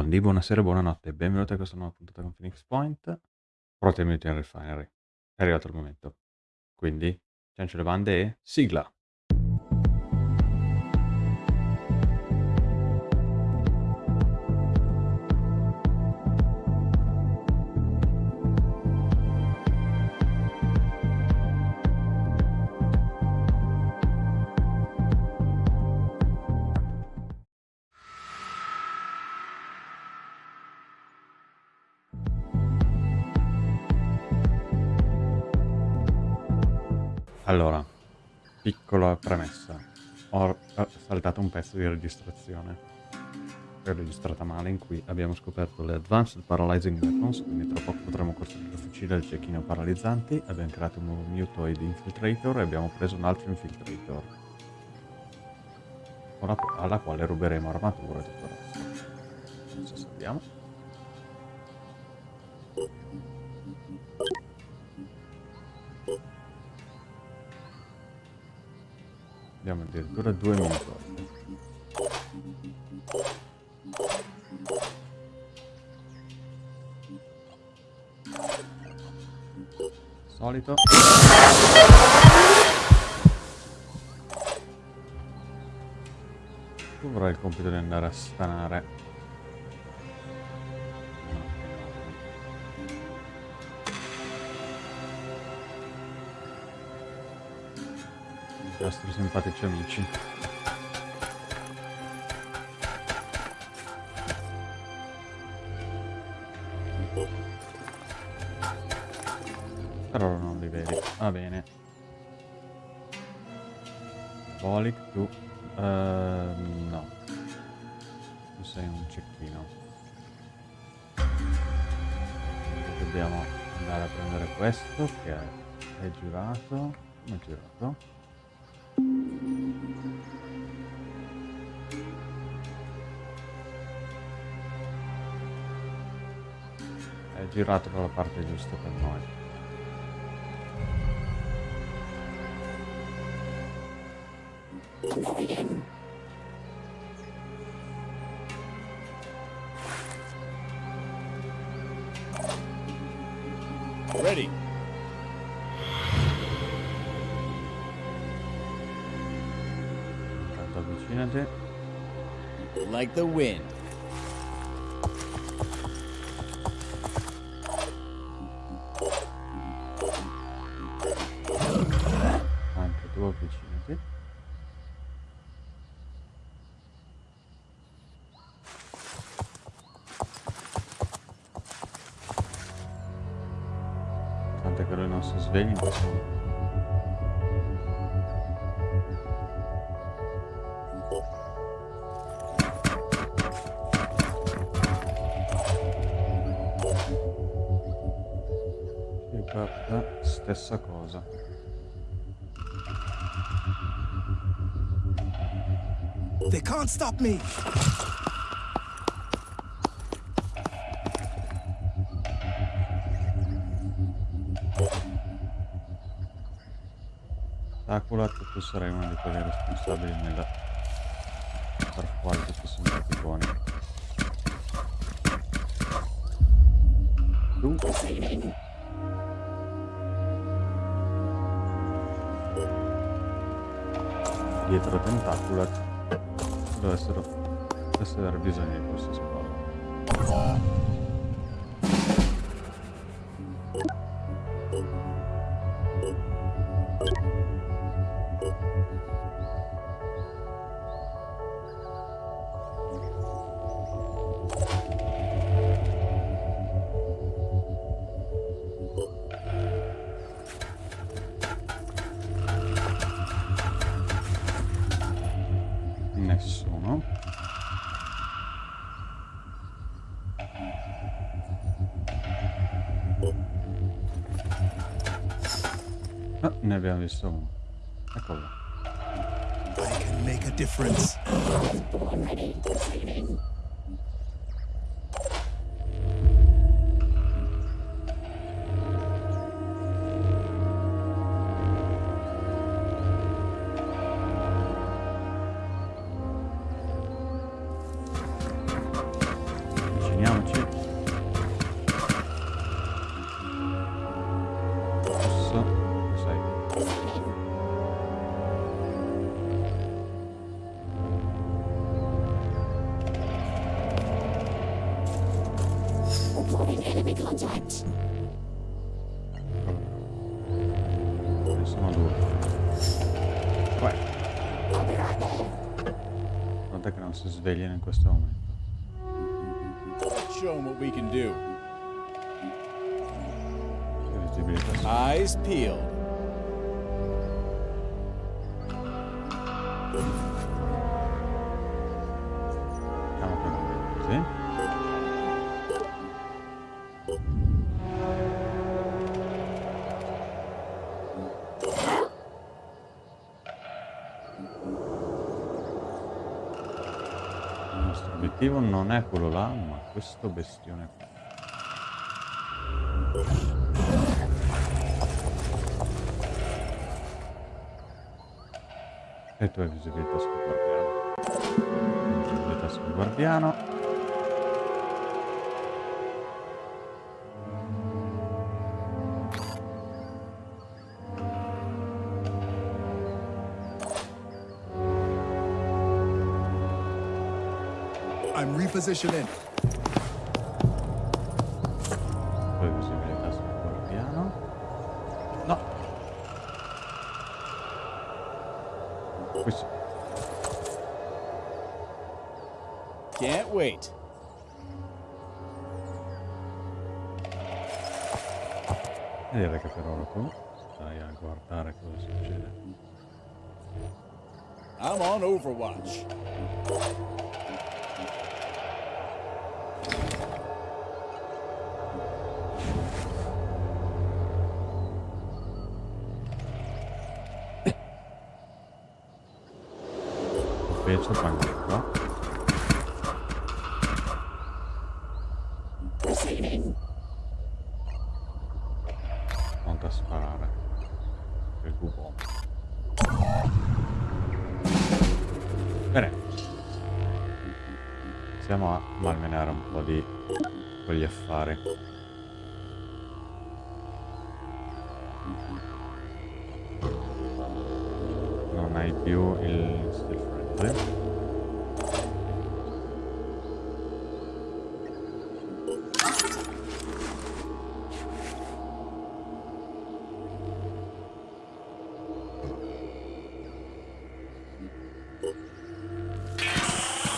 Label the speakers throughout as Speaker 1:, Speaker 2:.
Speaker 1: Buondì, buonasera, buonanotte, benvenuti a questa nuova puntata con Phoenix Point. Pronti a Mutant Refinery. È arrivato il momento. Quindi, ciancio le bande e sigla! Allora, piccola premessa. Ho saltato un pezzo di registrazione. L'ho registrata male in cui abbiamo scoperto le Advanced Paralyzing Weapons, quindi tra poco potremo costruire il fucile il cecchino paralizzanti. Abbiamo creato un nuovo mutoid infiltrator e abbiamo preso un altro infiltrator. Alla quale ruberemo armatura e tutto il resto. Adesso salviamo. Abbiamo addirittura due minuti. Solito. Tu avrai il compito di andare a stanare nostri simpatici amici. Però non li vedi. Va bene. Volic, tu... Uh, no. Tu sei un cecchino. Dobbiamo andare a prendere questo che è girato. Come è girato? Girato dalla parte giusta per noi. Tant'è che lui non si sveglia in questo momento. stessa cosa. They can't stop me. Sarai uno di quelli responsabili nel far fuori questi simpaticoni. Tu dietro Tentaculat dovessero, avere bisogno di qualsiasi cosa. I can make a difference. nostro obiettivo non è quello là, ma questo bestione qua. E tu hai visibilità sul guardiano. Visibilità sul guardiano. position in.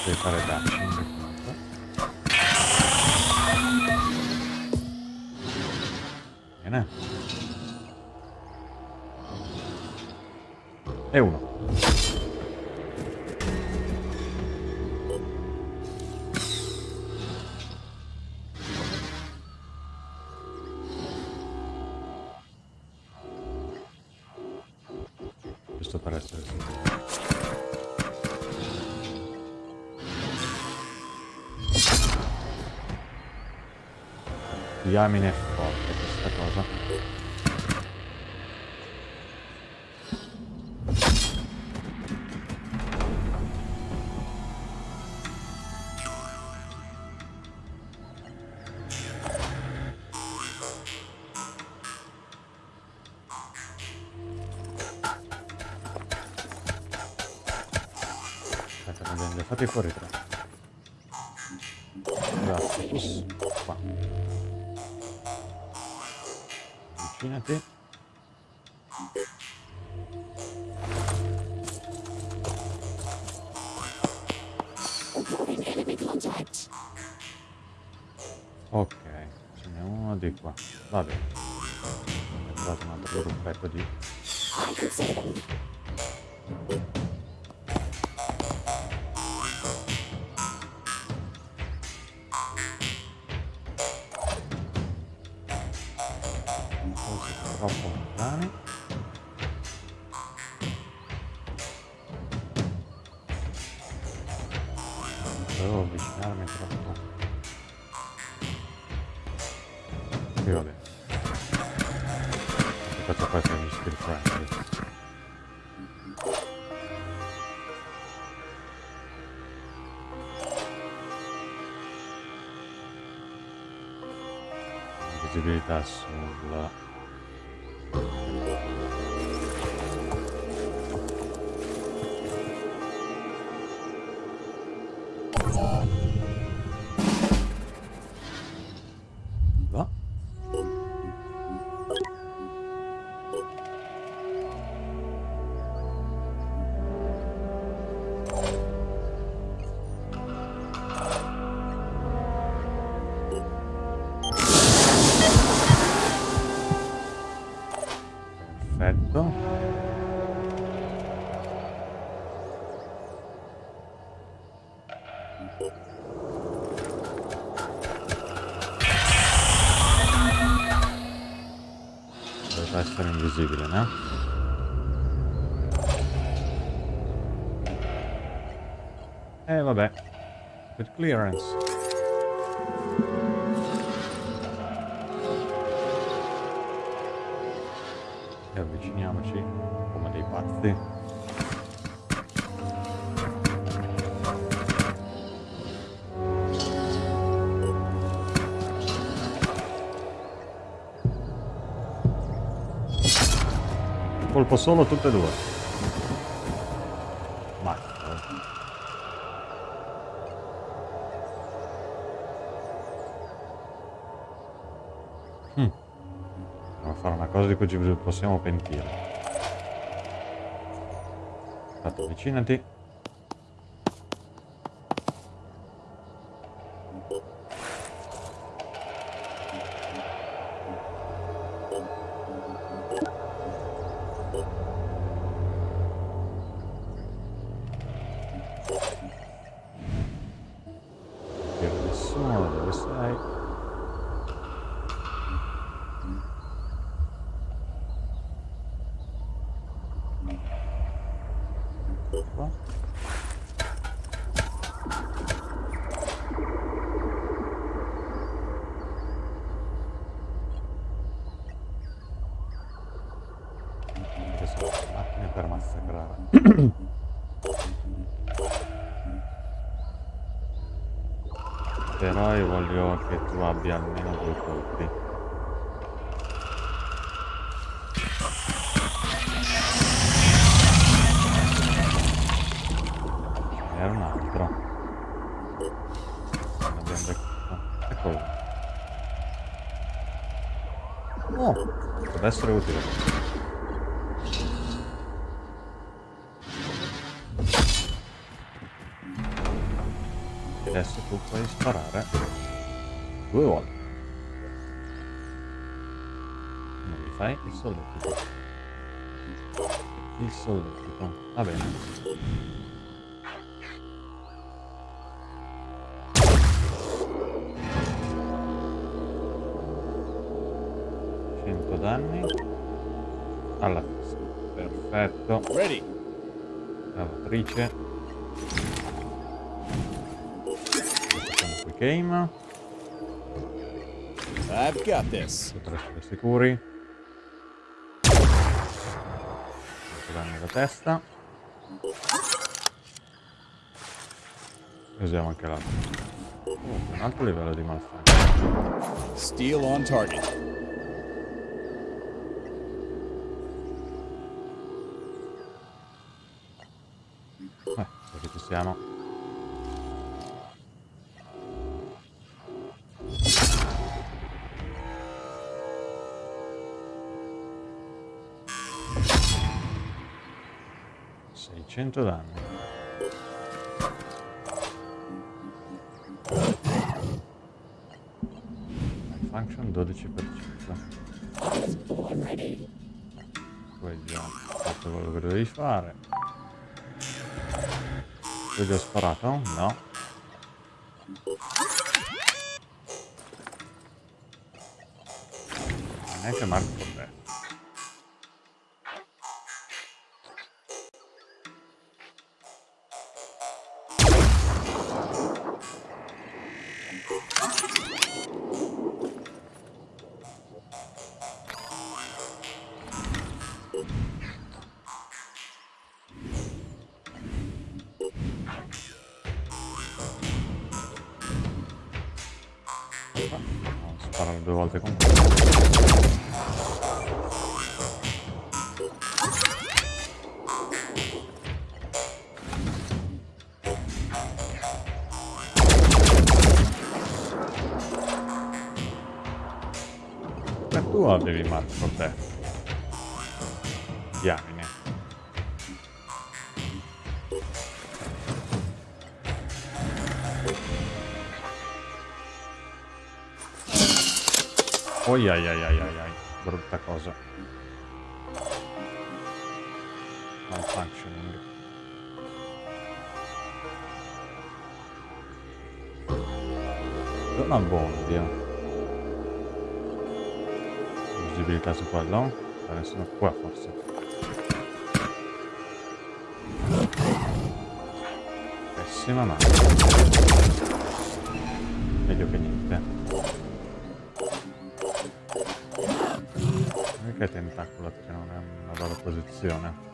Speaker 1: 制された。diamine è forte questa cosa fate fuori tre. Grazie. Qua. Immaginate. Ok, ce n'è uno di qua. Va bene. Ho trovato un altro gruppetto di... clearance. E avviciniamoci come dei pazzi. Colpo solo tutte e due. Ci possiamo pentire. Aspetta, avvicinati. Vedere nessuno da dove sei. Qua. Queste sono macchine per massacrare. Però io voglio che tu abbia almeno due colpi. Era un altro. Abbiamo beccato. Eccolo. Oh, potrebbe essere utile. Solletico. Il solletico. Va bene. Cento danni alla testa. Perfetto.
Speaker 2: Ready.
Speaker 1: Lavatrice. Facciamo quick aim.
Speaker 2: I've got this.
Speaker 1: Potresti sicuri. Alla testa. Usiamo anche l'altro. Oh, un altro livello di malfunction.
Speaker 2: Steel on target.
Speaker 1: Eh, perché ci siamo. Seicento danni. Function 12%. Poi già fatto quello che dovevi fare. Gli ho sparato? No. Neanche Marco sparare due volte con quello. Ma tu avevi Marco te. Diamine. Oi ai ai ai ai ai, brutta cosa. Malfunctioning. Non abbono, Dio. Visibilità su quello? Adesso qua forse. Pessima ma. Meglio che niente. Perché tentacola che non è una bella posizione?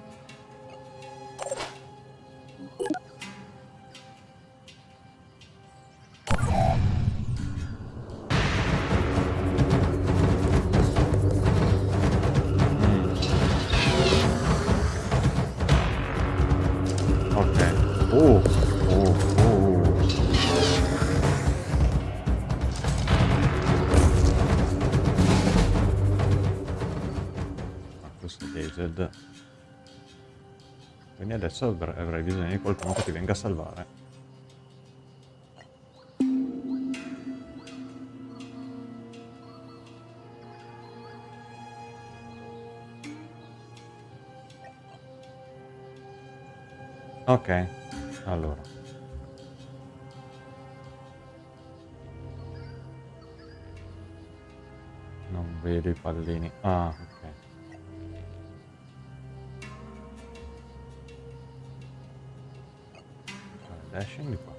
Speaker 1: Avr- avrai bisogno di qualcuno che ti venga a salvare. Ok, allora. Non vedo i pallini. Ah, ok. Fare Dashing di qua.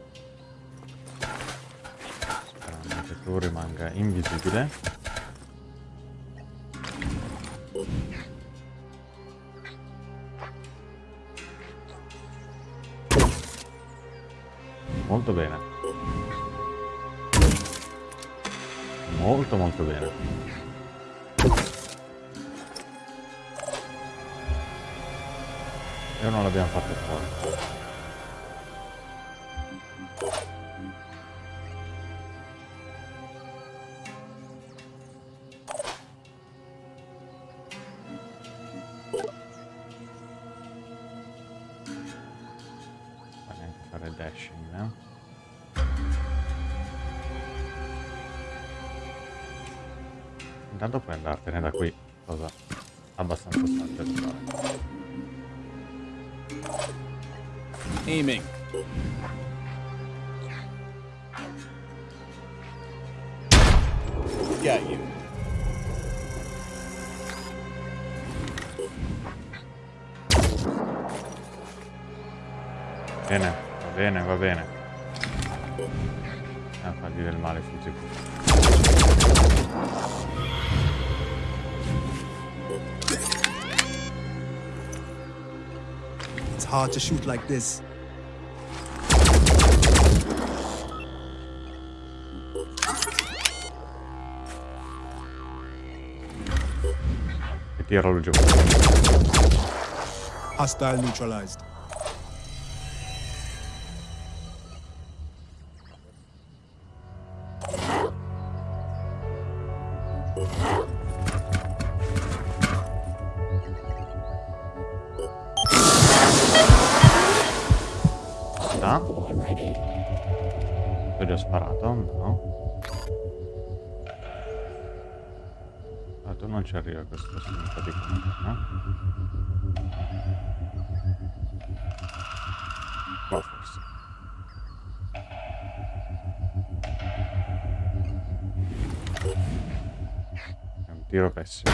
Speaker 1: Sperando che tu rimanga invisibile. Molto bene. Molto molto bene. E non l'abbiamo fatto fuori. Fare dashing, eh? Intanto puoi andartene da qui, cosa abbastanza saggia da fare.
Speaker 2: Aiming. Got you.
Speaker 1: Bene, bene, va bene. Ah, A fargli del male sicuro.
Speaker 3: It's hard to shoot like this.
Speaker 1: E tiralo giù.
Speaker 3: Hostile neutralized.
Speaker 1: Tu non ci arriva questo signore di qua, no? Qua forse. È un tiro pessimo.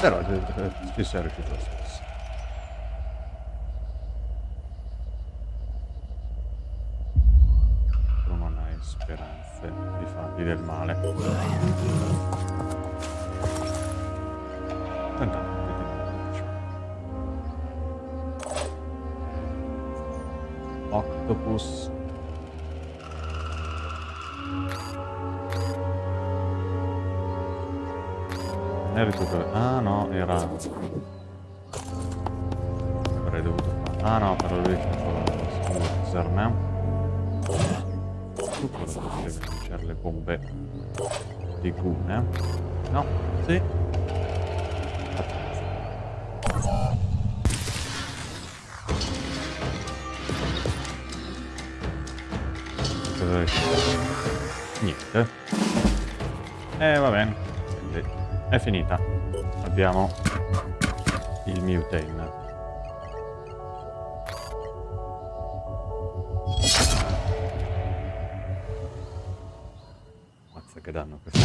Speaker 1: Però eh, eh, ci sei riuscito lo stesso. Tu non hai speranze di fargli del male andiamo a vedere octopus è recupero ah no era avrei dovuto fare ah no però lui scusa me tu cosa potevi lanciare le bombe di Gune no? Sì. Niente. E eh, va bene. Quindi è finita. Abbiamo il Mutane. Mazza che danno questo.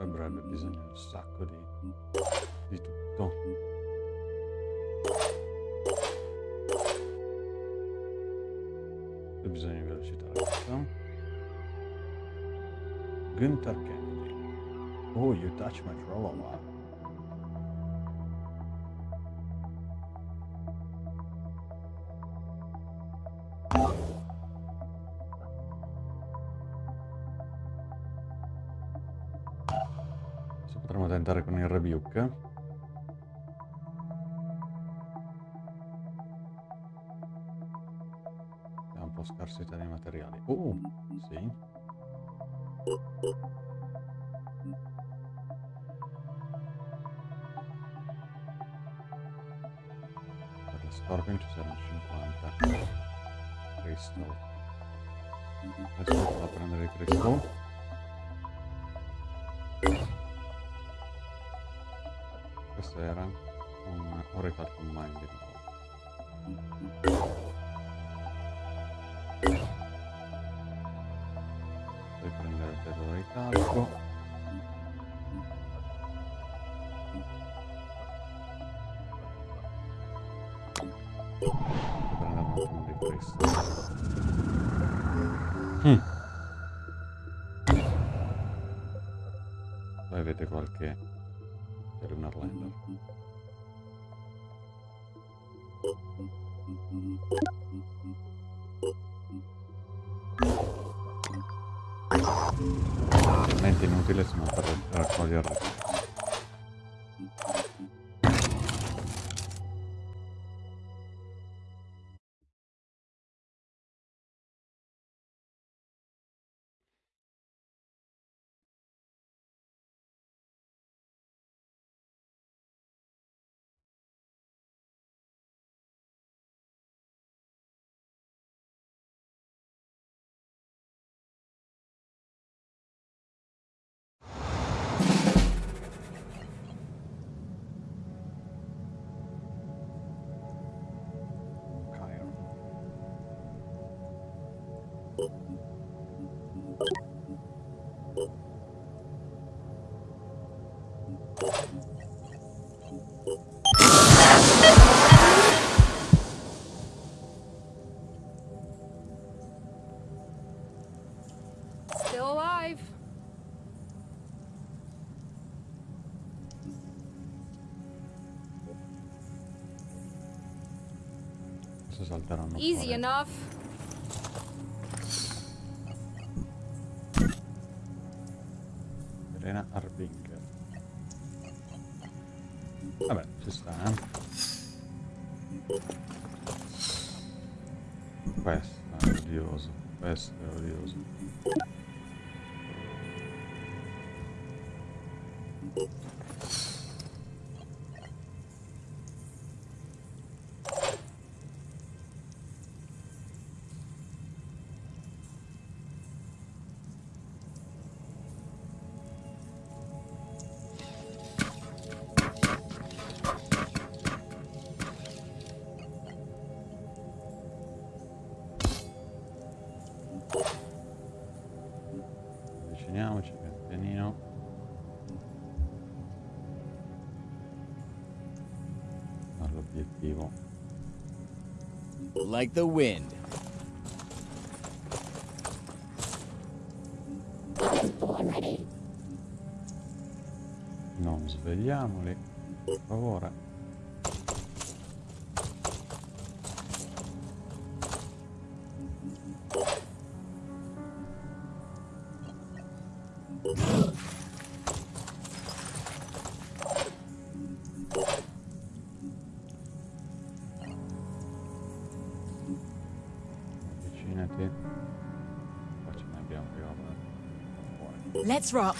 Speaker 1: Avrebbe bisogno di un sacco di, Touch my trollola. Adesso potremmo tentare con il rebuke. Scarsità di materiali. Oh, sì. Scorpion ci saranno 50. Crystal. Adesso vado a prendere crystal. Questo era un Oracle Combine di nuovo. Puoi prendere il terrore di calco. Un attimo di questo. Mm. Poi avete qualche per un Arlander. Talmente inutile sono per raccogliere
Speaker 4: Easy enough.
Speaker 1: All'obiettivo.
Speaker 2: Like the wind.
Speaker 1: Non svegliamoli, per favore.
Speaker 5: Let's rock.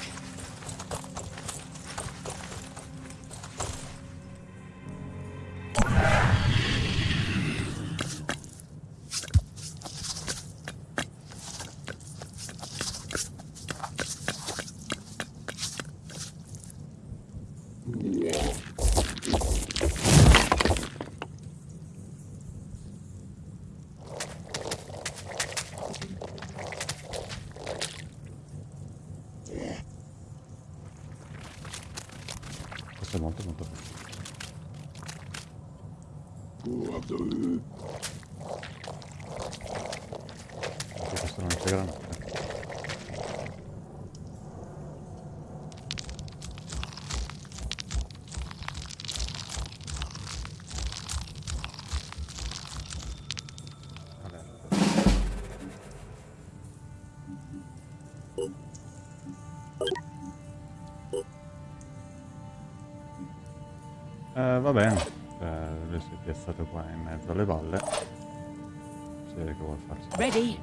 Speaker 1: Anche questo non c'è granata. Mezzo alle valle. Si vede che vuole farsi
Speaker 5: Ready.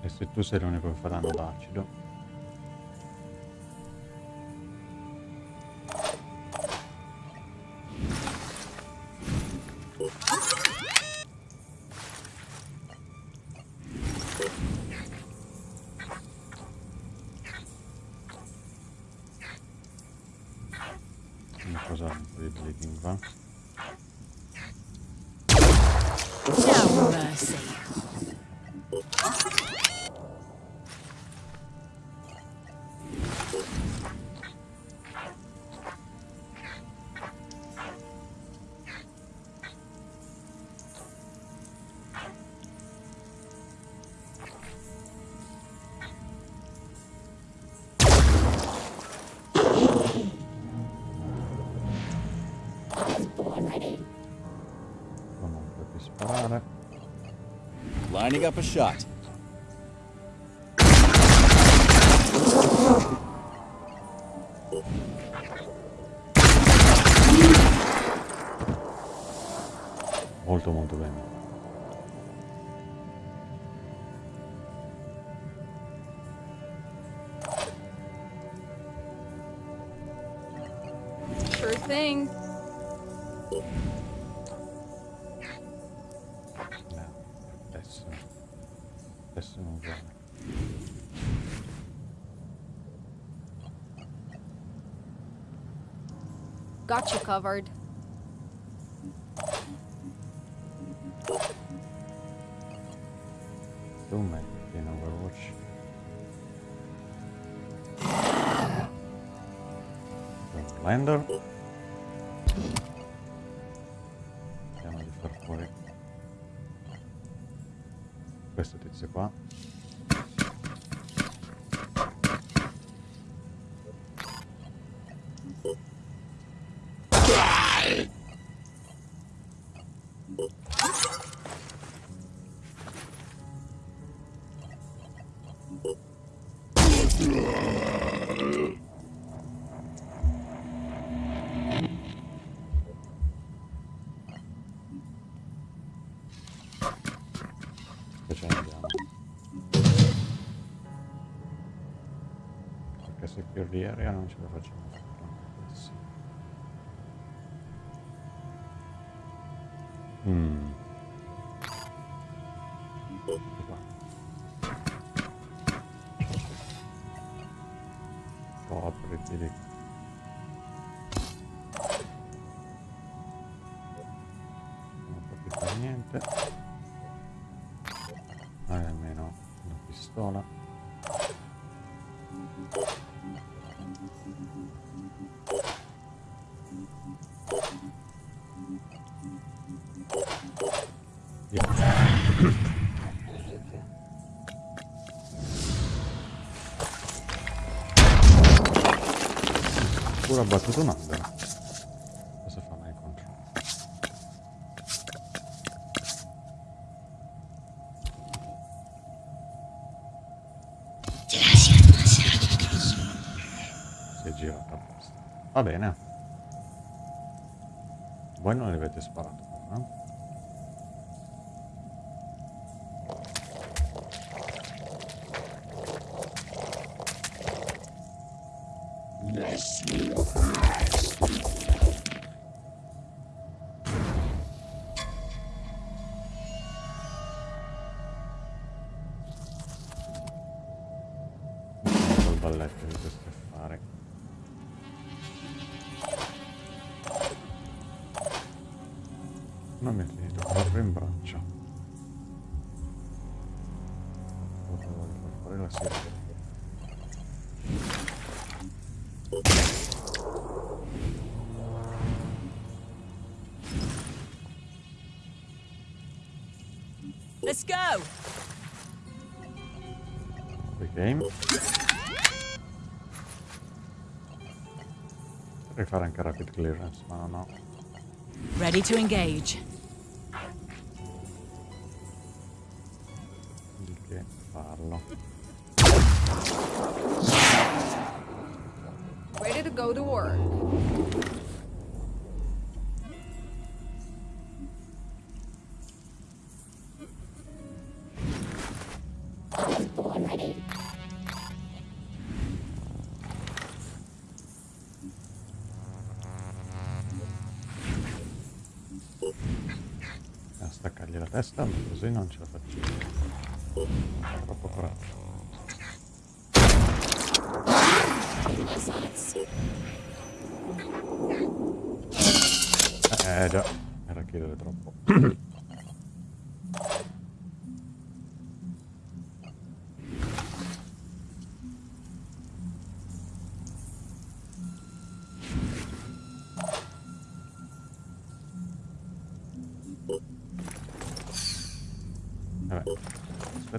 Speaker 1: E se tu sei l'unico che fa danno d'acido.
Speaker 2: Lining up a shot.
Speaker 4: Got you covered.
Speaker 1: Tu metti in Overwatch. Blender. Vediamo di far fuori questo tizio qua. Chiudi area non ce la facciamo fare. Mm. Copriti di... Non per niente. Hai almeno una pistola. Pure abbattuto un albero. Cosa fa mai contro? Si è girato apposta. Va bene. Voi non li avete sparato Potrei fare anche rapid clearance, ma non ho.
Speaker 5: Ready to engage.
Speaker 1: di che farlo.
Speaker 4: Ready to go to work.
Speaker 1: A testa, ma così non ce la faccio. Troppo coraggio. Eh già, era chiedere troppo.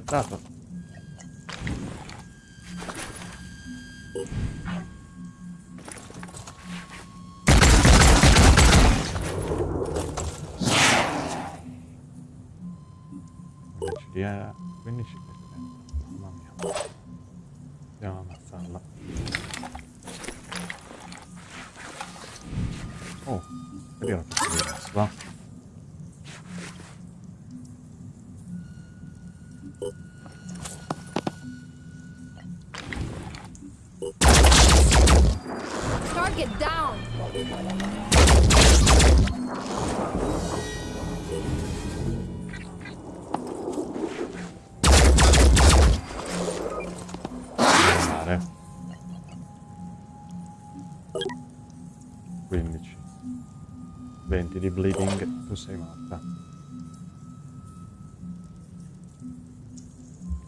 Speaker 1: aspettato. Invece di eh, 15 che dentro. Mamma mia. Andiamo sei morta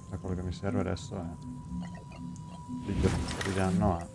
Speaker 1: Ma quello che mi serve adesso è di di danno a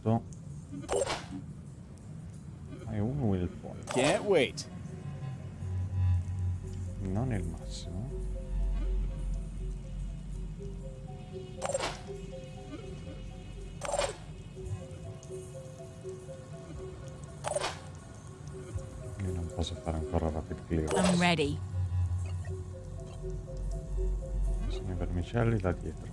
Speaker 1: punto e un will point.
Speaker 2: Can't wait.
Speaker 1: Non il massimo. Io non posso fare ancora rapid clear.
Speaker 5: I'm ready.
Speaker 1: Sono i vermicelli da dietro.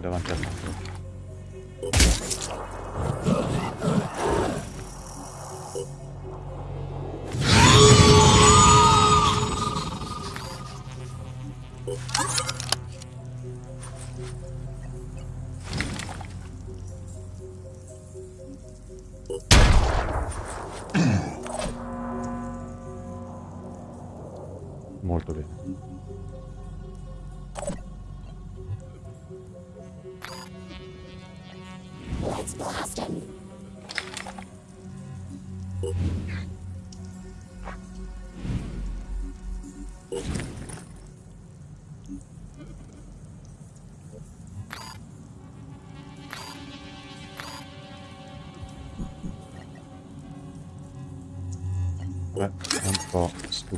Speaker 1: Davanti al naso.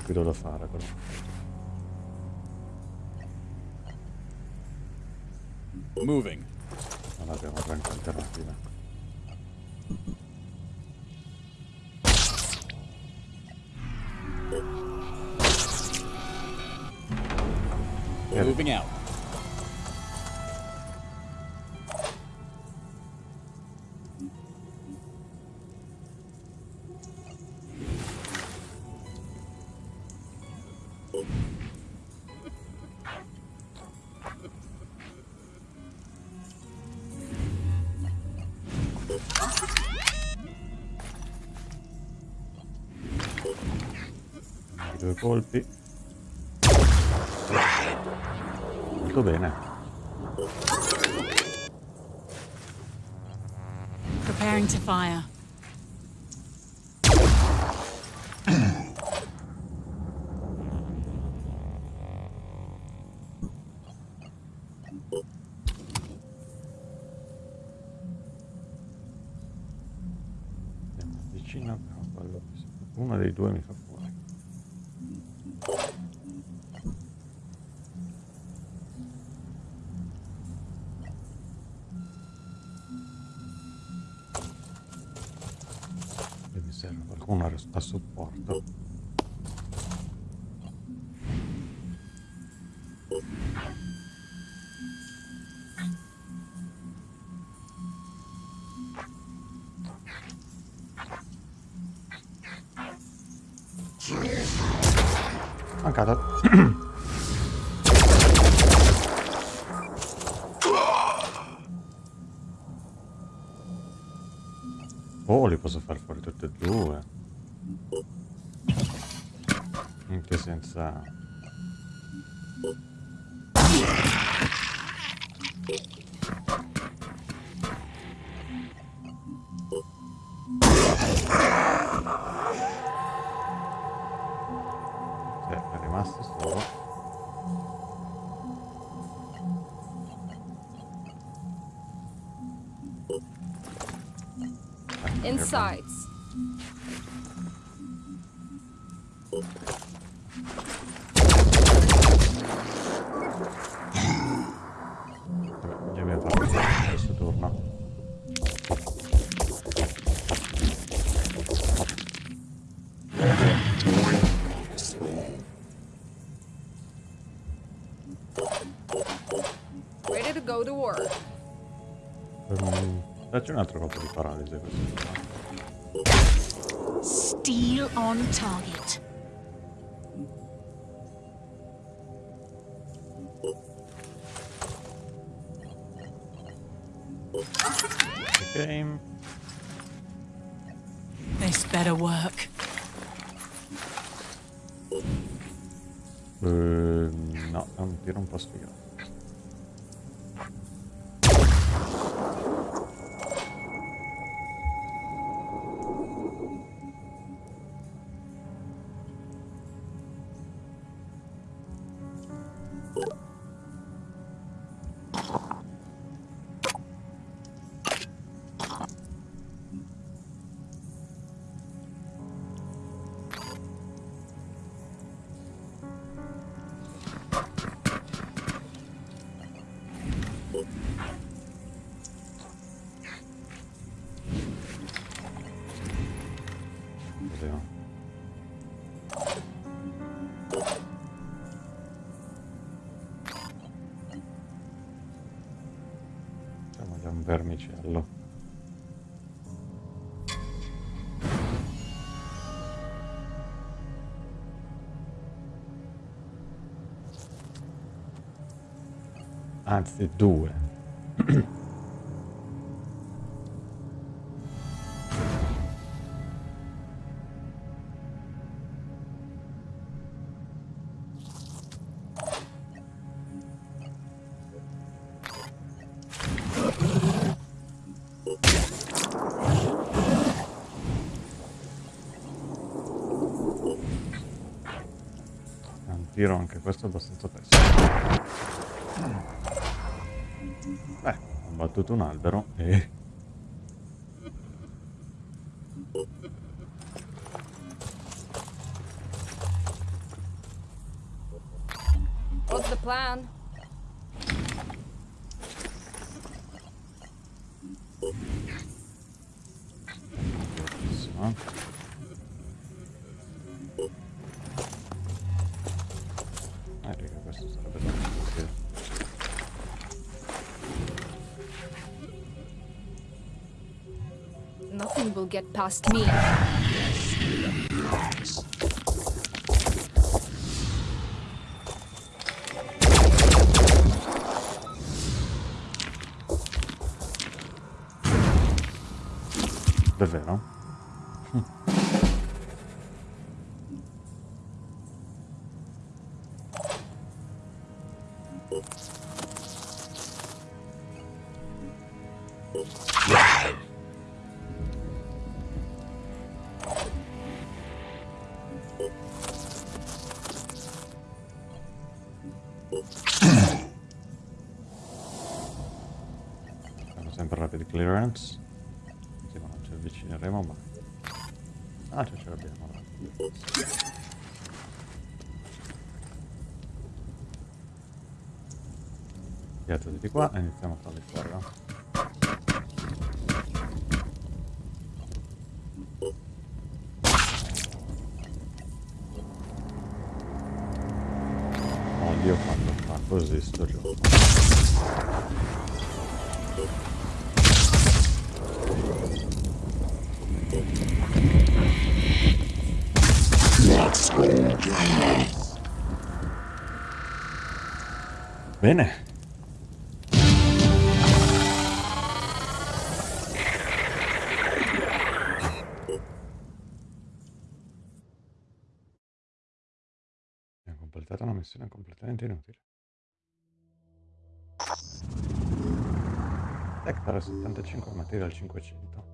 Speaker 1: Stupido da fare però. Colpi. Molto bene.
Speaker 5: Preparing to fire.
Speaker 1: Mancata. Oh, li posso far fuori tutti e due. Anche senza... Dacci un altro di paralisi questo.
Speaker 5: Steel on target.
Speaker 1: Vermicello. Anzi, due. Tiro anche questo abbastanza pessimo. Beh, ho battuto un albero e...
Speaker 4: What's the plan? Get past me.
Speaker 1: Sì, ma non ci avvicineremo mai. Ah, ce ce l'abbiamo. Piazza di qua e iniziamo a fare il Bene. Abbiamo completato una missione completamente inutile. Hectare 75, material 500.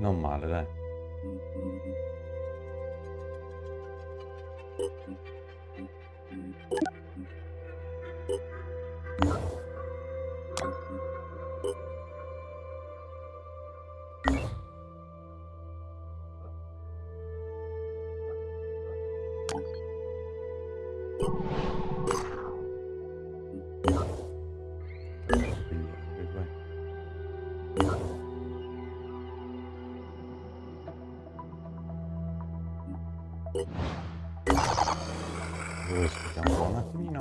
Speaker 1: Non male, dai. Aspettiamo un attimino.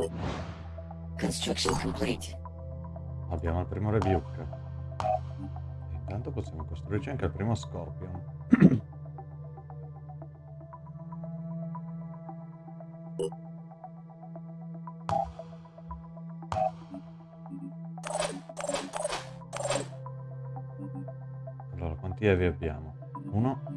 Speaker 6: Construction complete.
Speaker 1: Abbiamo il primo rebuke. Intanto possiamo costruirci anche il primo scorpion. Allora, quanti evi abbiamo? Uno.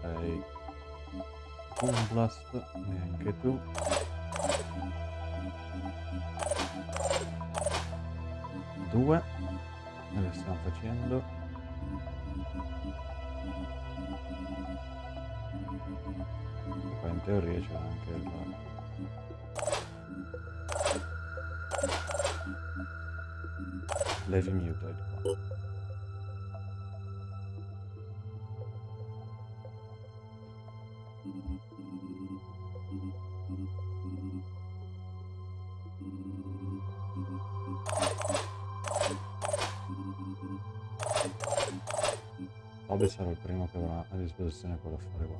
Speaker 1: Sei Boom Blast, neanche tu. Due. E le stiamo facendo. Poi in teoria c'è anche il... Levi Mutoid qua. Obi sarà il primo che avrà a disposizione quell'affare qua.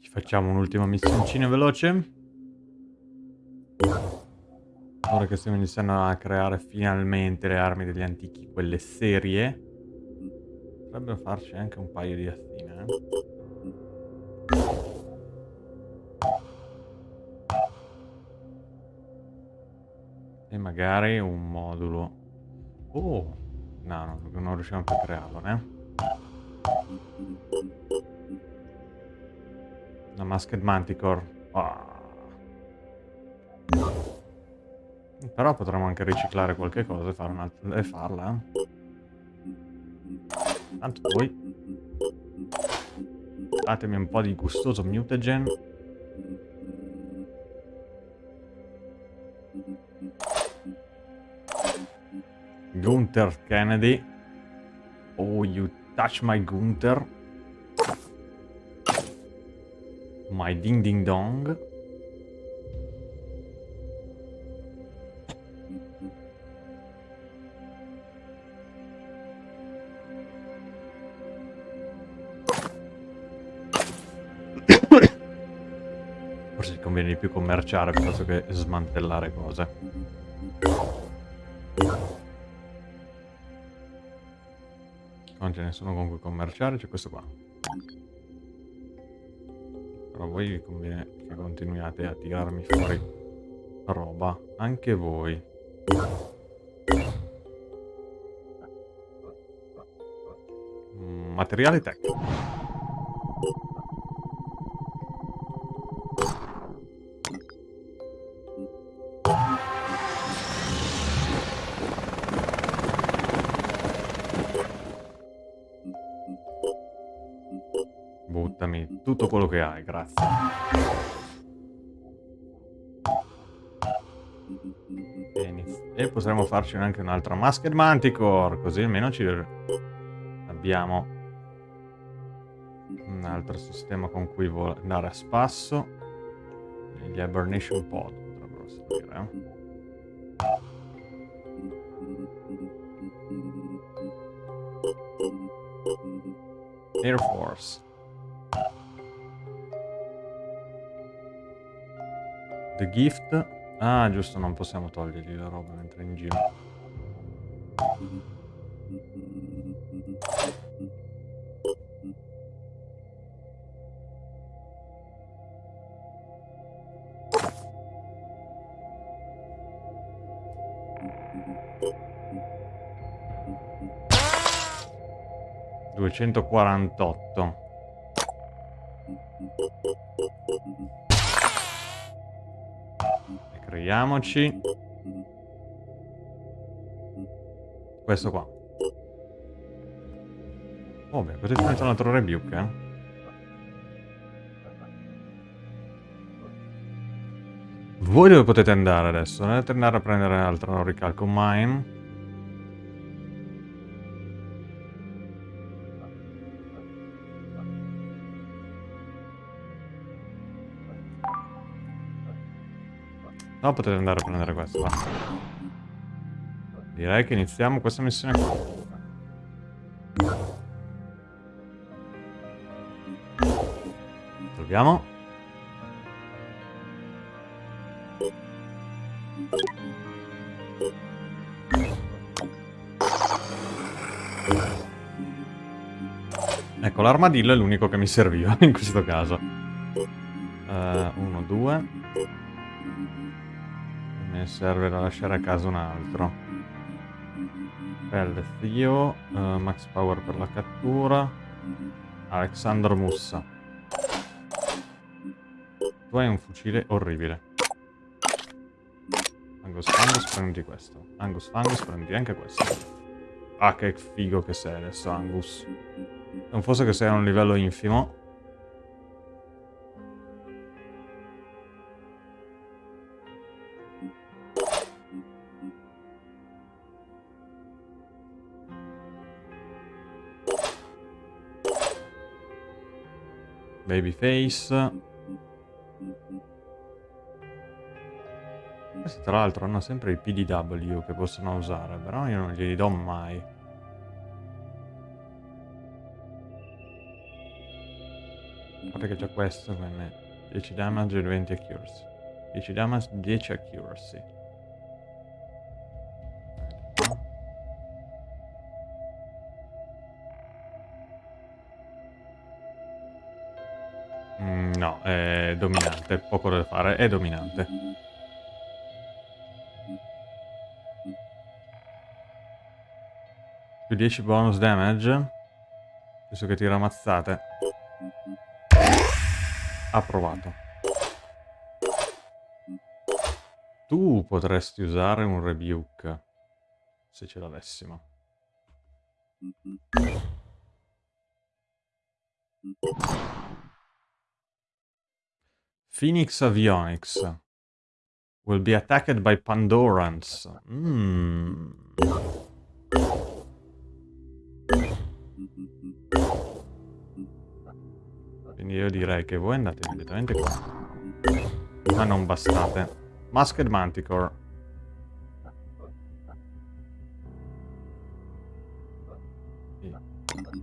Speaker 1: Ci facciamo un'ultima missioncina veloce. Ora che stiamo iniziando a creare finalmente le armi degli antichi, quelle serie, potrebbero farci anche un paio di azzine. eh. E magari un modulo. Oh, no, no, non riusciamo più a crearlo, né? Una Masked Manticore. Ah. Però potremmo anche riciclare qualche cosa e, un'altra- e farla. eh. Tanto voi. Datemi un po' di gustoso mutagen. Gunther Kennedy. Oh, you touch my Gunther. My ding ding dong. Forse conviene di più commerciare piuttosto che smantellare cose. Non ce ne sono con cui commerciare, c'è questo qua. A voi vi conviene che continuiate a tirarmi fuori roba. Anche voi. Materiale tecnico. Farci anche un'altra Masked Manticore, così almeno ci abbiamo un altro sistema con cui andare a spasso. Gli Hibernation Pod potrebbero servire. eh. Air Force. The Gift. Ah, giusto, non possiamo togliergli la roba mentre è in giro. Duecentoquarantotto. Creiamoci. Questo qua. Oh beh, così c'è un altro rebuke, eh. Voi dove potete andare adesso? Dovete andare a prendere altro ricalco mine. No, potete andare a prendere questo, va. Direi che iniziamo questa missione qua. Proviamo. Ecco, l'armadillo è l'unico che mi serviva in questo caso. 1, uh, 2 serve da lasciare a casa un altro. Pelle Zio, eh, Max Power per la cattura. Alexander Mussa. Tu hai un fucile orribile. Angus Fangus, prendi questo. Angus Fangus, prendi anche questo. Ah, che figo che sei adesso, Angus. Non fosse che sei a un livello infimo. Babyface. Questi tra l'altro hanno sempre i PDW che possono usare, però io non glieli do mai. Guarda che c'è questo, quindi 10 damage e 20 accuracy. 10 damage, 10 accuracy. Dominante, poco da fare, è dominante. Più 10 bonus damage. Visto che tira mazzate. Approvato. Tu potresti usare un rebuke. Se ce l'avessimo. Phoenix Avionics. Will be attacked by Pandorans. Mm. Quindi io direi che voi andate direttamente qua. Ma non bastate. Masked Manticore.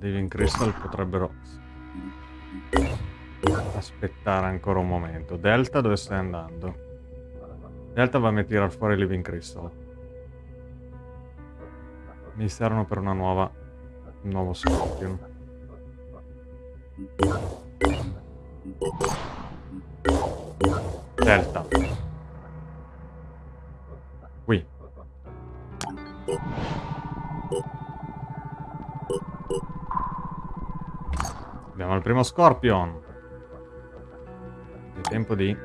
Speaker 1: Living Crystal potrebbero aspettare ancora un momento. Delta dove stai andando? Delta va a tirare fuori Living Crystal. Mi servono per una nuova... un nuovo Scorpion. Delta. Qui. Abbiamo il primo Scorpion. Tempo di...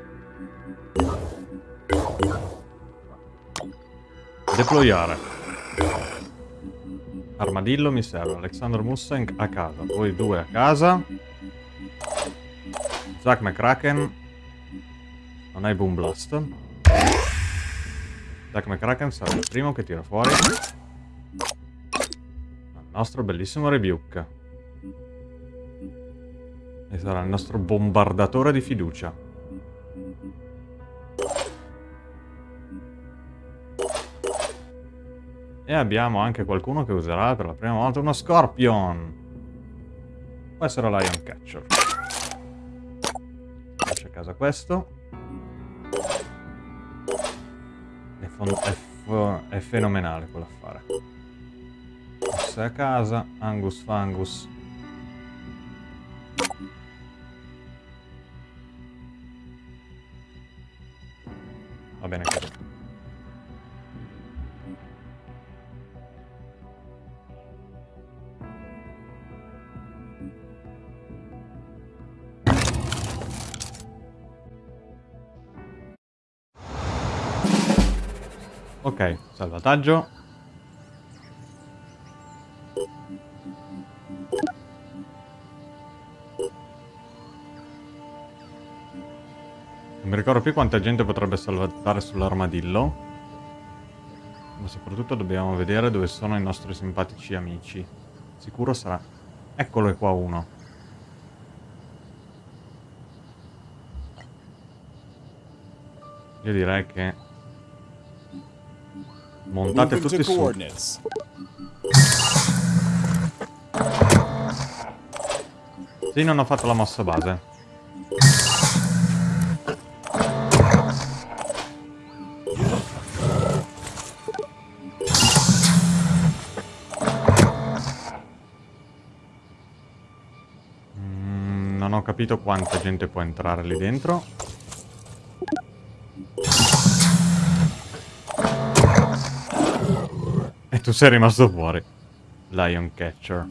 Speaker 1: Deployare. Armadillo mi serve. Alexander Mustang a casa. Voi due a casa. Zack McCracken. Non hai Boom Blast. Zack McCracken sarà il primo che tira fuori. Il nostro bellissimo Rebuke. E sarà il nostro bombardatore di fiducia. E abbiamo anche qualcuno che userà per la prima volta uno Scorpion. Può essere Lion Catcher. Lascia a casa questo. È, è, è fenomenale quell'affare. Sei a casa, Angus Fangus. Va bene così. Salvataggio. Non mi ricordo più quanta gente potrebbe salvare sull'armadillo. Ma soprattutto dobbiamo vedere dove sono i nostri simpatici amici. Sicuro sarà... Eccolo qua uno. Io direi che... Montate tutti su. Sì, non ho fatto la mossa base. Mm, non ho capito quanta gente può entrare lì dentro. Sei rimasto fuori. Lion Catcher.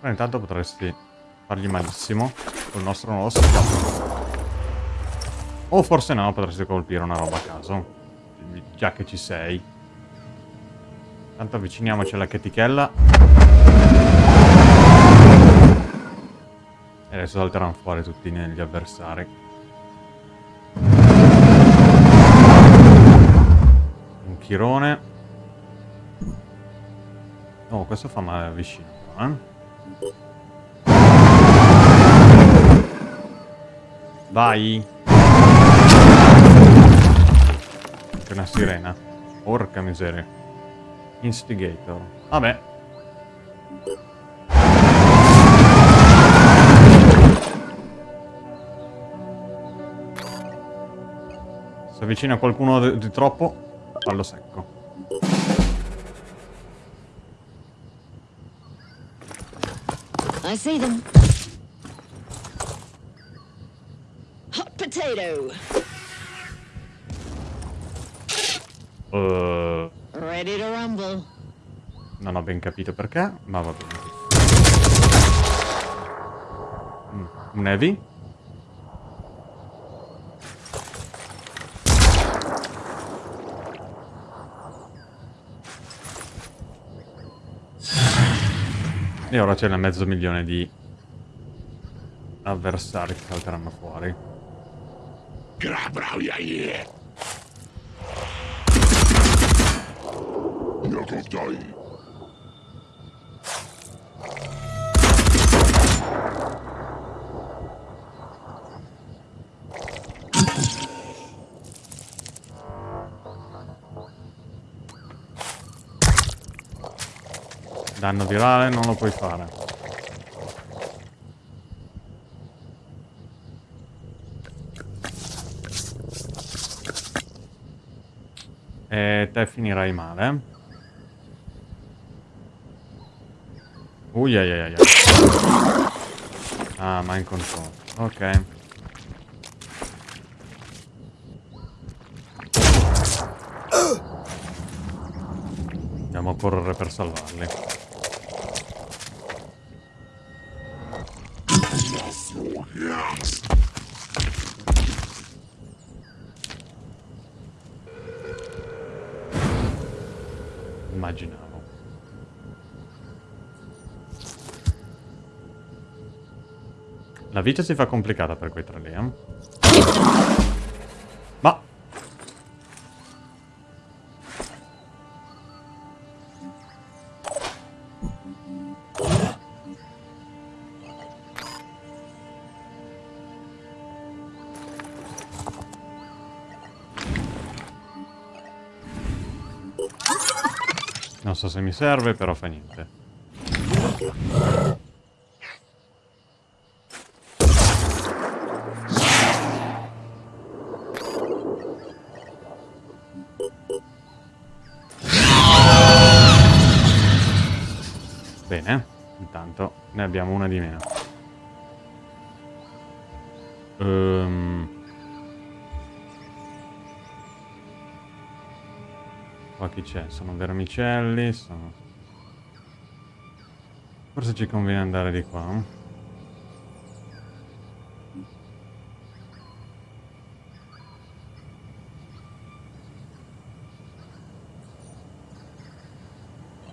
Speaker 1: Però intanto potresti fargli malissimo col nostro nuovo setup. O forse no, potresti colpire una roba a caso. Già che ci sei. Tanto avviciniamoci alla chetichella. E adesso salteranno fuori tutti gli avversari. Un chirone. Oh, questo fa male vicino, eh? Vai! C'è una sirena. Porca miseria. Instigator. Vabbè. Se avvicina qualcuno di troppo, fallo secco.
Speaker 6: I see them. Hot potato.
Speaker 1: Uh,
Speaker 6: Ready to rumble.
Speaker 1: non ho ben capito perché, ma va bene. Mm, Un heavy? E ora c'è mezzo milione di avversari che salteranno fuori. Danno virale non lo puoi fare. E te finirai male. Ui, ai, ai, ai, ai. Ah, mind control. Ok. Andiamo a correre per salvarli. La vita si fa complicata per quei tre lì, eh? Ma... Non so se mi serve, però fa niente. Bene, intanto ne abbiamo una di meno. Ehm... Qua chi c'è? Sono vermicelli, sono... Forse ci conviene andare di qua.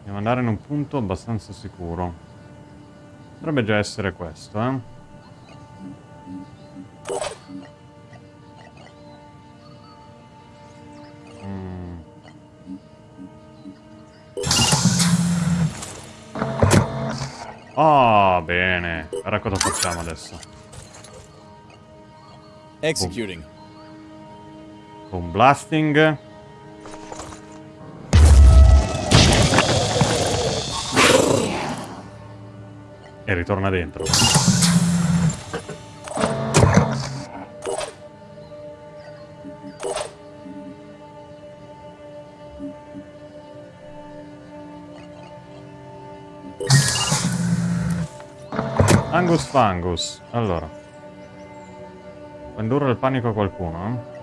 Speaker 1: Dobbiamo andare in un punto abbastanza sicuro. Potrebbe già essere questo, eh? Mm. Ah, bene. Ora cosa facciamo adesso?
Speaker 2: Executing.
Speaker 1: Un blasting. E ritorna dentro. Angus Fangus. Allora. Indurre il panico a qualcuno? eh?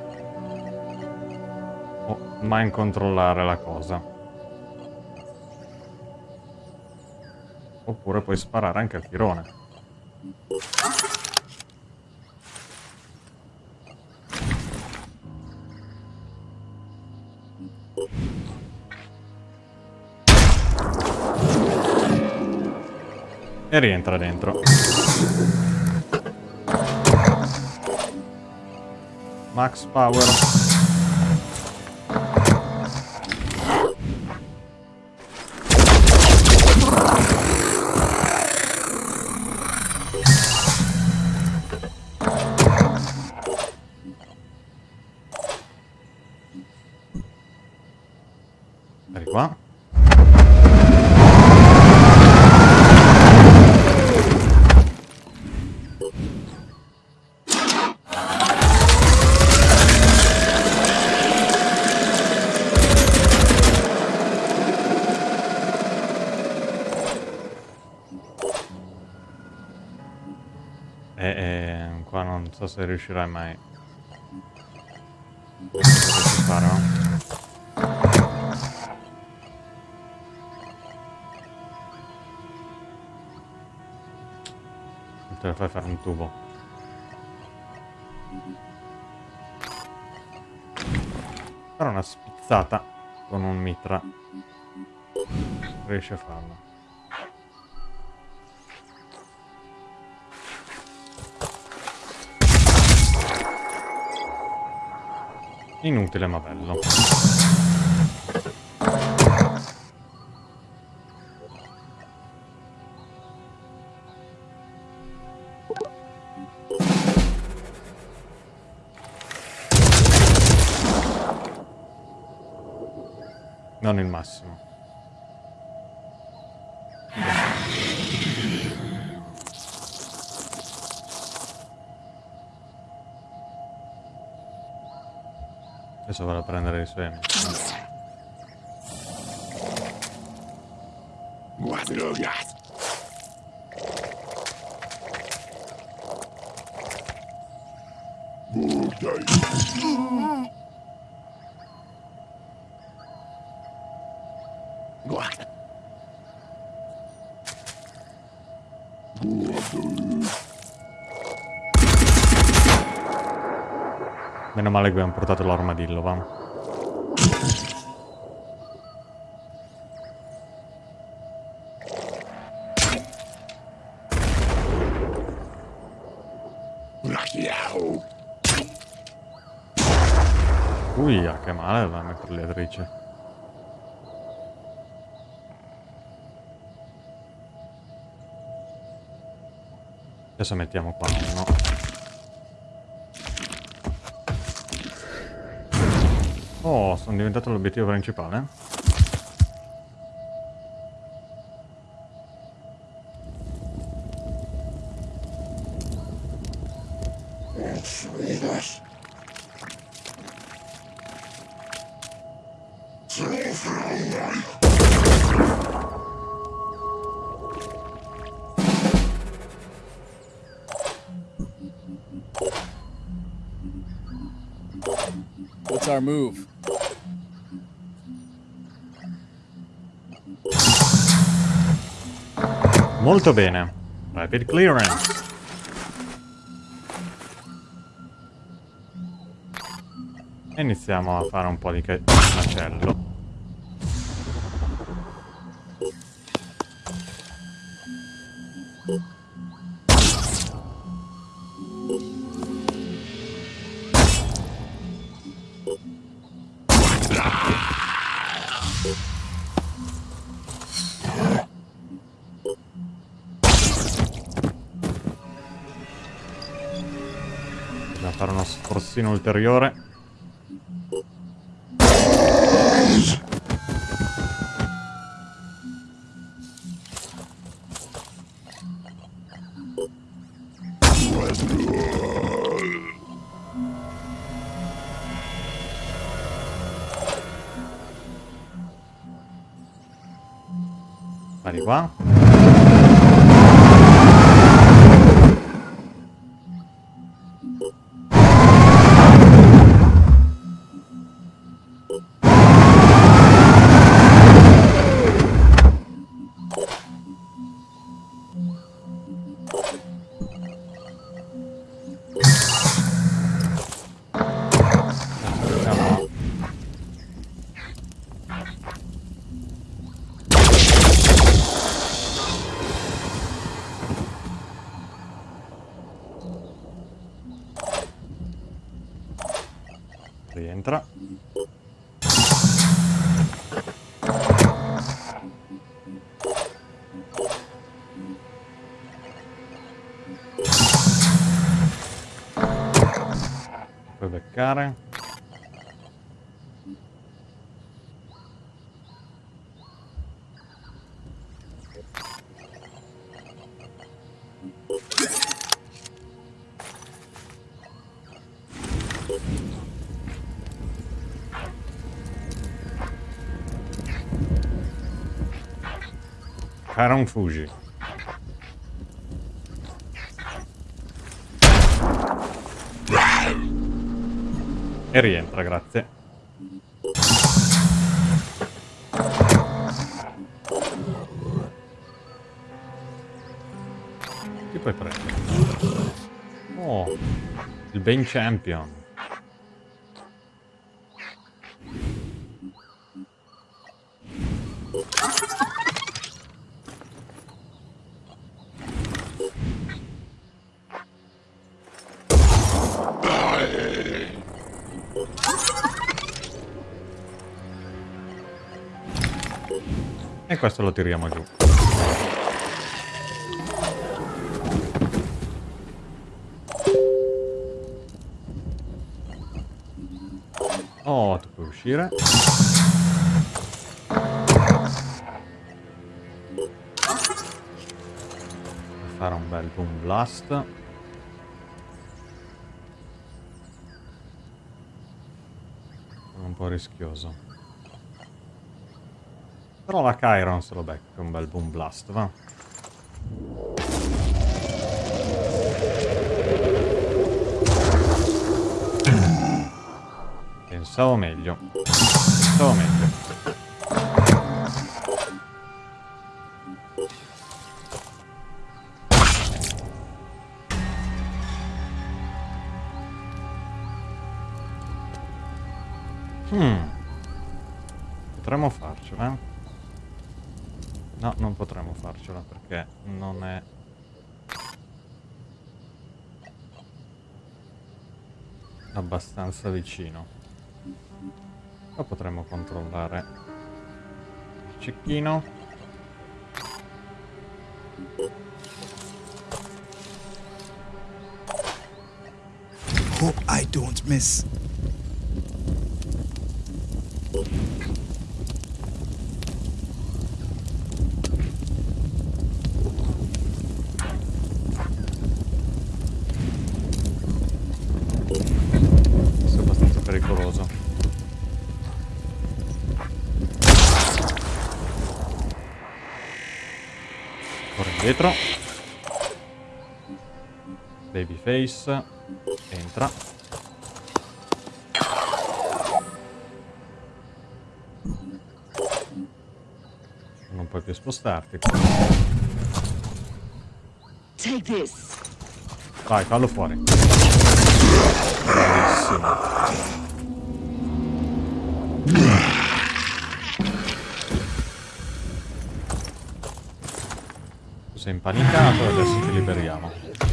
Speaker 1: O mai controllare la cosa. Oppure puoi sparare anche al tirone. E rientra dentro. Max power. Riuscirai mai. Ci farò. Non te la fai fare un tubo. Fare una spizzata con un mitra. Riesci a farlo. Inutile ma bello. Non il massimo. Adesso vado a prendere i suoi l'armadillo, va. Uia, che male la mitragliatrice. Adesso mettiamo qua uno. Sono diventato l'obiettivo principale. Molto bene. Rapid clearance. E iniziamo a fare un po' di macello. Ulteriore. Vai di qua. Caron Fuji. E rientra, grazie. Chi puoi prendere? Oh, il Bane Champion. Questo lo tiriamo giù. Oh, tu puoi uscire. Fare un bel boom blast. Un po' rischioso. Però la Chiron se lo becca un bel boom blast, va. Pensavo meglio. Pensavo meglio. Hmm. Potremmo farcela. No, non potremmo farcela perché non è... abbastanza vicino. Ma potremmo controllare il cecchino.
Speaker 3: Hope I don't miss.
Speaker 1: Babyface. Entra. Non puoi più spostarti.
Speaker 6: Take this.
Speaker 1: Vai, fallo fuori. Bravissimo. Impanicato e adesso ti liberiamo.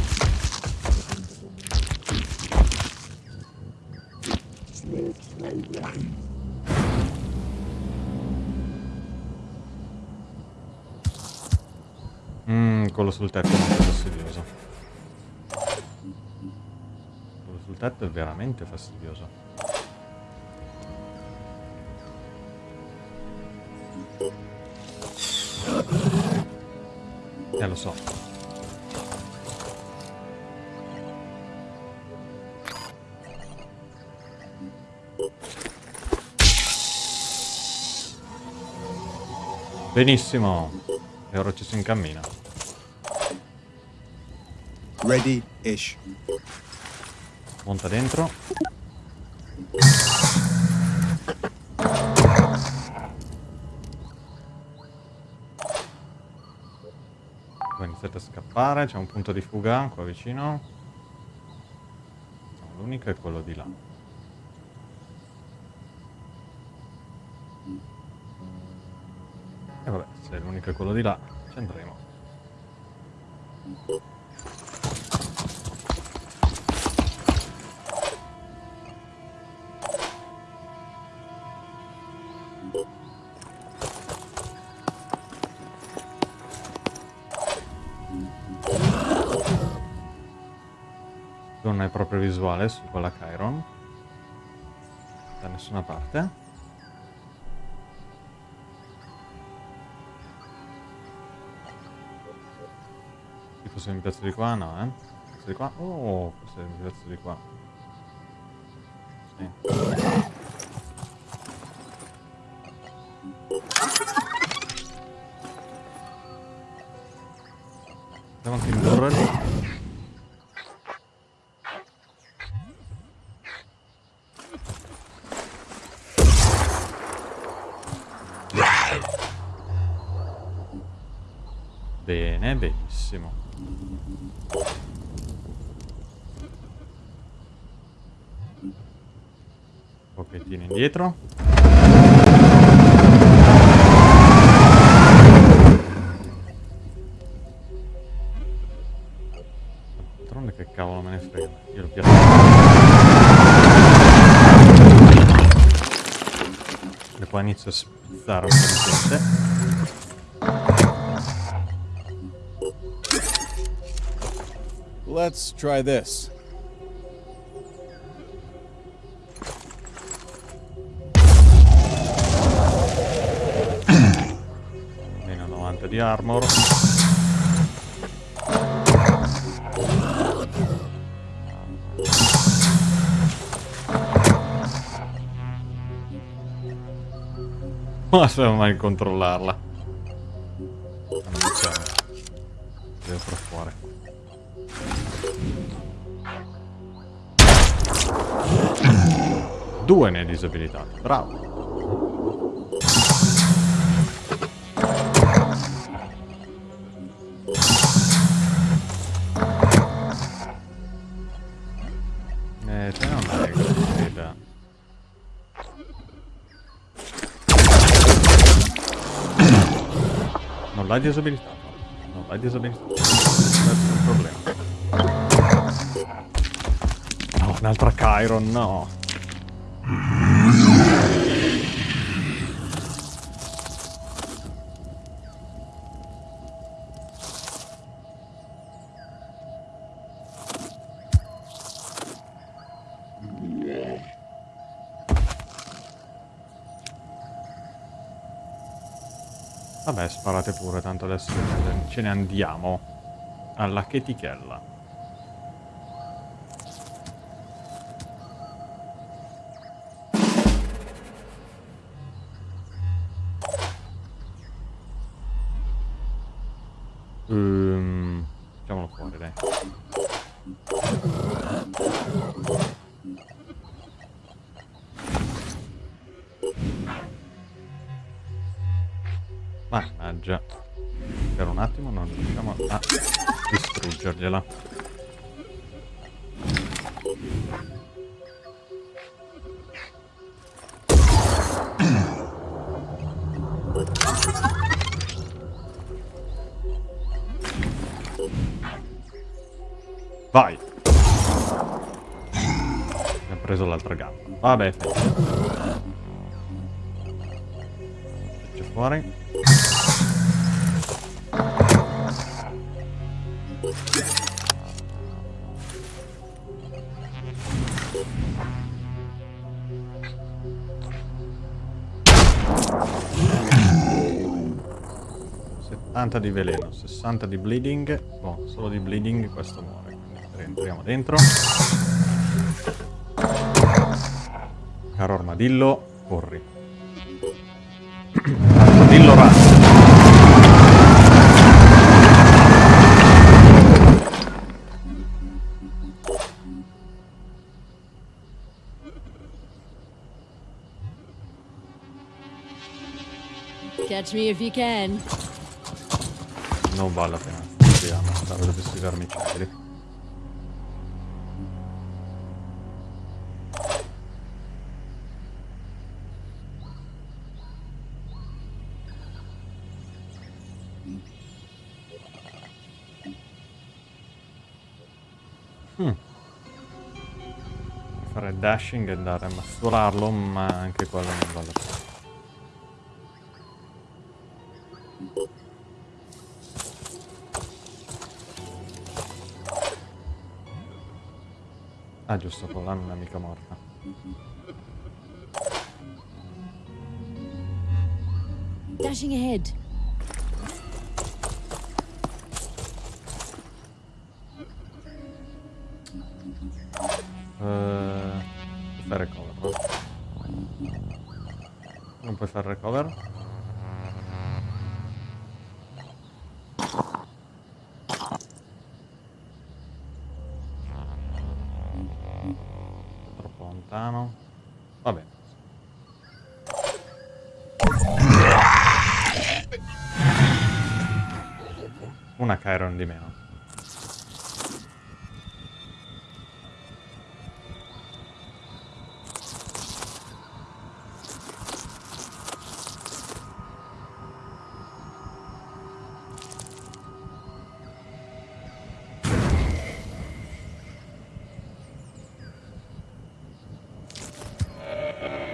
Speaker 1: Sul tetto è molto fastidioso. Quello sul tetto è veramente fastidioso. Eh, lo so. Benissimo. E ora ci si incammina.
Speaker 3: Ready-ish.
Speaker 1: Monta dentro. Poi iniziate a scappare, c'è un punto di fuga qua vicino. No, L'unico è quello di là. E vabbè, se l'unico è quello di là, ci andremo. Non è proprio visuale su quella Chiron. Da nessuna parte. Forse mi piazzo di qua? No, eh? Di qua? Oh, forse mi piazzo di qua. Sì. Pochettino indietro. D'altronde che cavolo me ne frega. Io lo piazzo. E poi inizio a spizzare un po' di gente.
Speaker 2: Let's try this.
Speaker 1: Armor. Ma se mai controllarla. Diciamo. Devo fuori. Due ne hai disabilitati. Bravo. Non l'hai disabilitato. Non l'hai disabilitato. Questo è il problema. No, un'altra Chiron, no. Sparate pure, tanto adesso ce ne andiamo. Alla chetichella. Ehm, Mannaggia. Per un attimo non riusciamo a distruggergliela. Vai. Mi ha preso l'altra gamba. Vabbè. Faccio fuori. ...70 di veleno, 60 di bleeding... ...boh, solo di bleeding questo muore. Rientriamo dentro. Caro armadillo, corri. armadillo razzo.
Speaker 6: Catch me if you can.
Speaker 1: Non vale la pena. Proviamo a andare da questi vermicelli. Hmm. Fare dashing e andare a mastularlo, ma anche quello non vale la pena. Ah, giusto, quella non è mica morta.
Speaker 6: Dashing ahead.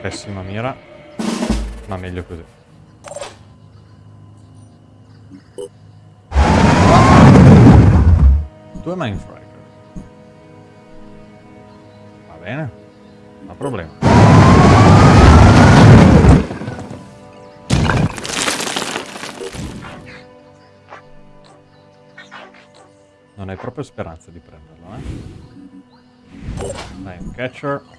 Speaker 1: Pessima mira, ma meglio così. Due Mindfrager. Va bene, non problema. Non hai proprio speranza di prenderlo, eh? Dai, un catcher.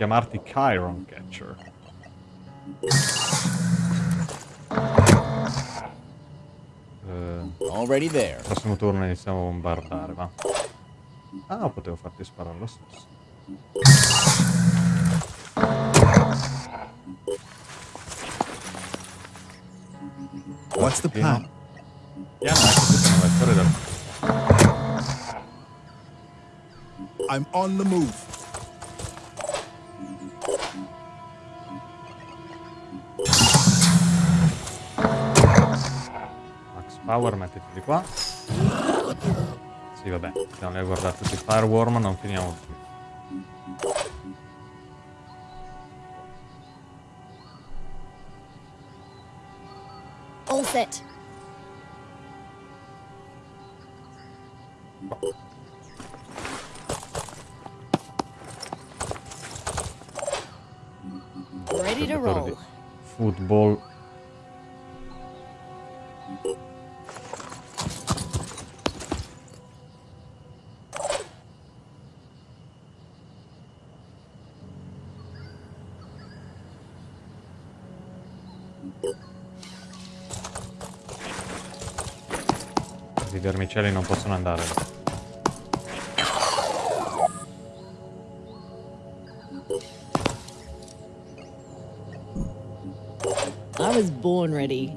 Speaker 1: Chiamarti Chiron Catcher. Eh,
Speaker 2: Already there.
Speaker 1: prossimo turno iniziamo a bombardare, va. Ah, potevo farti sparare lo stesso.
Speaker 3: What's the plan?
Speaker 1: Piano, ecco, tu sei una storia del...
Speaker 3: I'm on the move.
Speaker 1: Power, mettiti di qua. Sì, vabbè, siamo lì a guardare tutti i Fireworm, non finiamo più.
Speaker 6: All set. Ready to roll.
Speaker 1: Football. Andare.
Speaker 6: I was born ready.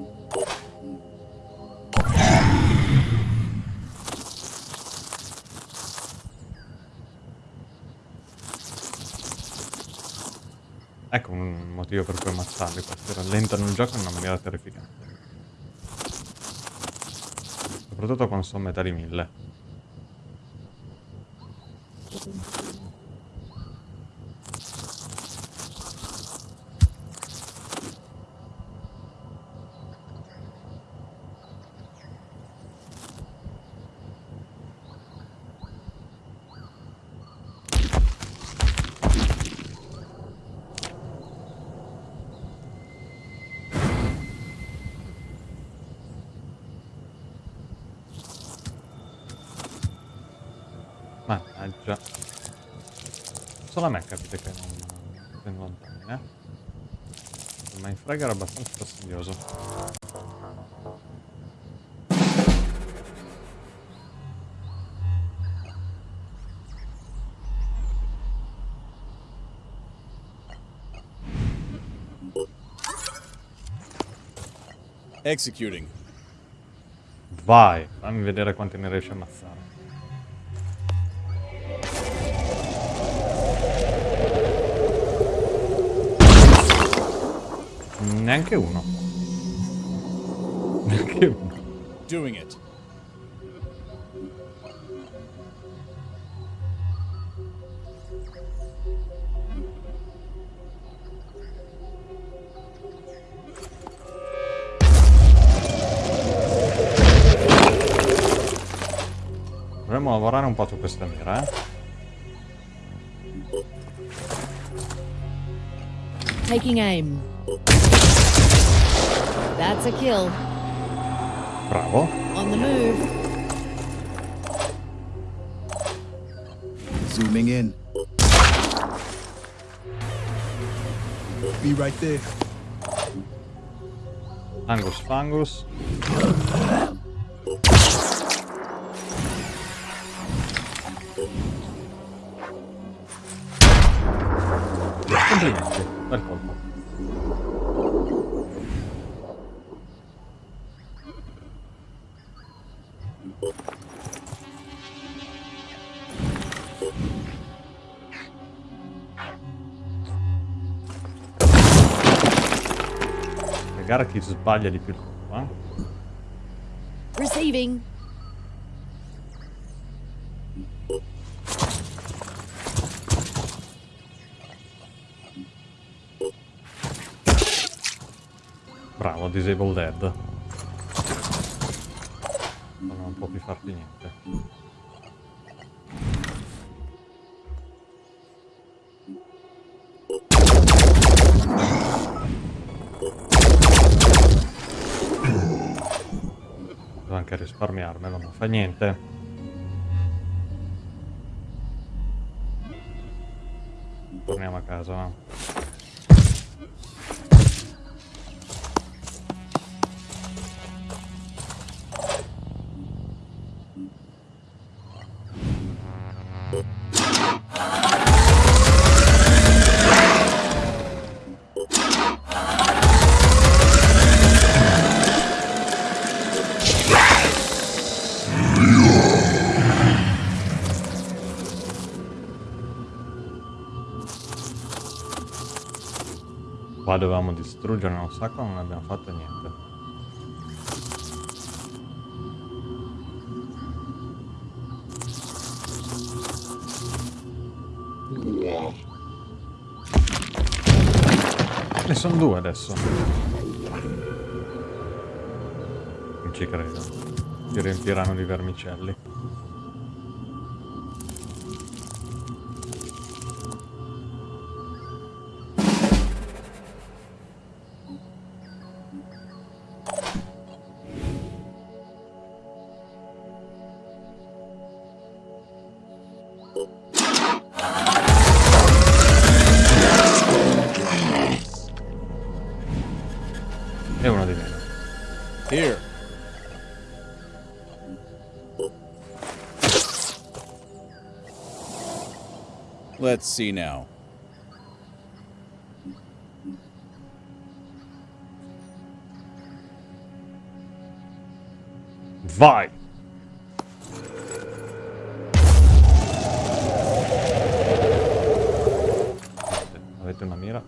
Speaker 1: Ecco un motivo per cui ammazzarli, questi rallentano il gioco in una maniera terrificante. Soprattutto quando sono metà di mille. Mannaggia. Solo a me capite che non sono lontani, eh? Il Mindfrag era abbastanza fastidioso.
Speaker 2: Executing.
Speaker 1: Vai, fammi vedere quanti ne riesci a ammazzare. Neanche uno. Neanche uno.
Speaker 2: Doing it.
Speaker 1: Dovremmo lavorare un po' su questa mira, eh.
Speaker 6: Taking aim. That's a kill.
Speaker 1: Bravo.
Speaker 6: On the move.
Speaker 3: Zooming in. Be right there.
Speaker 1: Angus Fangus. Sbaglia di più fa niente. Torniamo a casa, no? Dovevamo distruggere un sacco, non abbiamo fatto niente. Ne sono due adesso. Non ci credo. Si riempiranno di vermicelli.
Speaker 2: Let's see now.
Speaker 1: Vai! Avete una mira?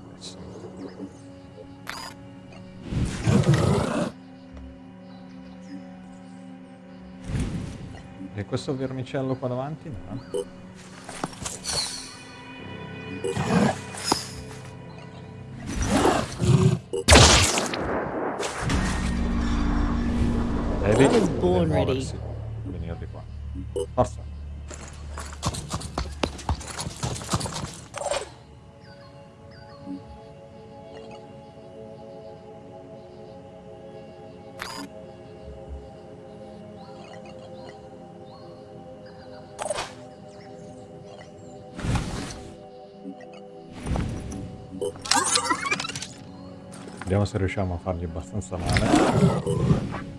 Speaker 1: E questo vermicello qua davanti? No. Qua. Forza. Vediamo se riusciamo a fargli abbastanza male.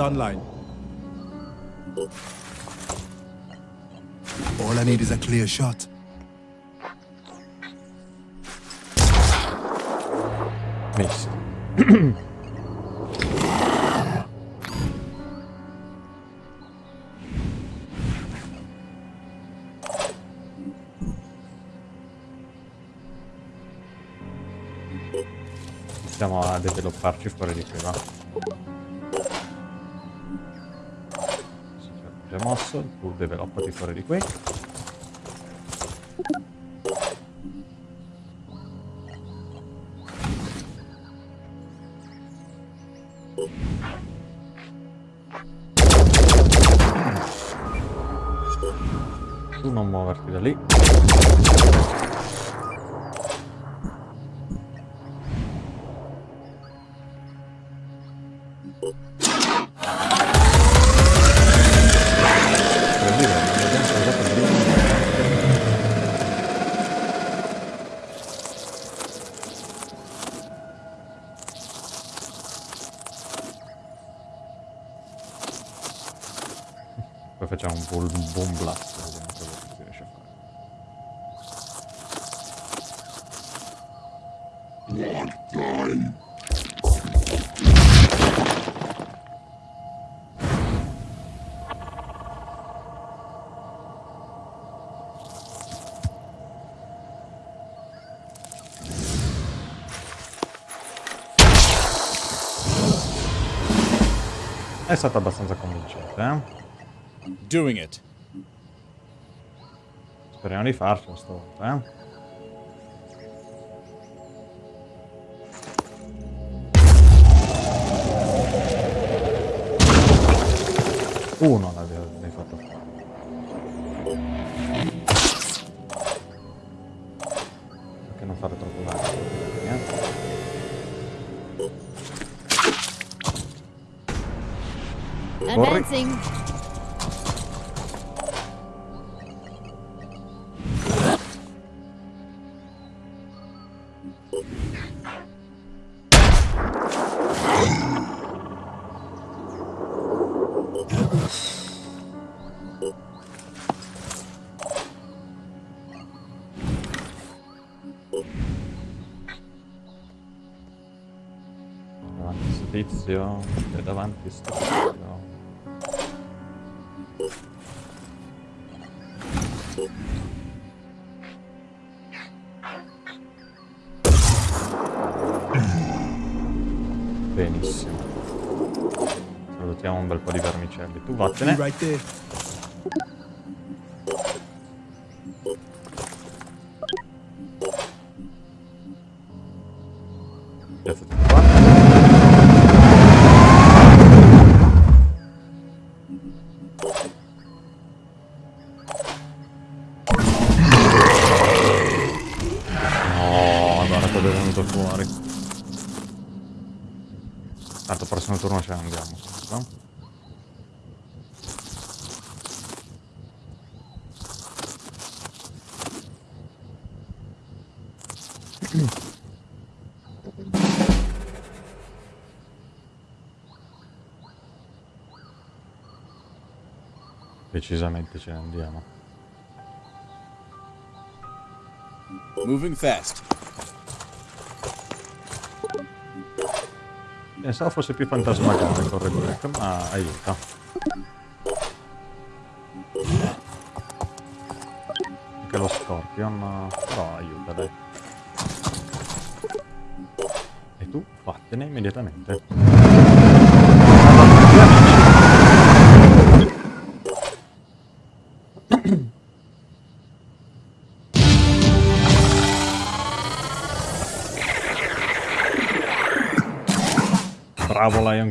Speaker 3: Online. All I need is a clear shot.
Speaker 1: Miss. Iniziamo a developparci fuori di qui, va. Già mosso, tu developpati fuori di qui. Stata abbastanza convincente, eh?
Speaker 2: Doing it.
Speaker 1: Speriamo di farcela stavolta, eh? Uno l'hai fatto fare.
Speaker 6: Advancing.
Speaker 1: Davanti vermicelli. Tu
Speaker 3: Be
Speaker 1: vattene.
Speaker 3: right there.
Speaker 1: Piazzati Decisamente ce ne andiamo.
Speaker 2: Moving fast.
Speaker 1: Pensavo fosse più fantasmagorico il Corregolec, ma aiuta. Anche lo Scorpion, però aiuta, dai. E tu vattene immediatamente.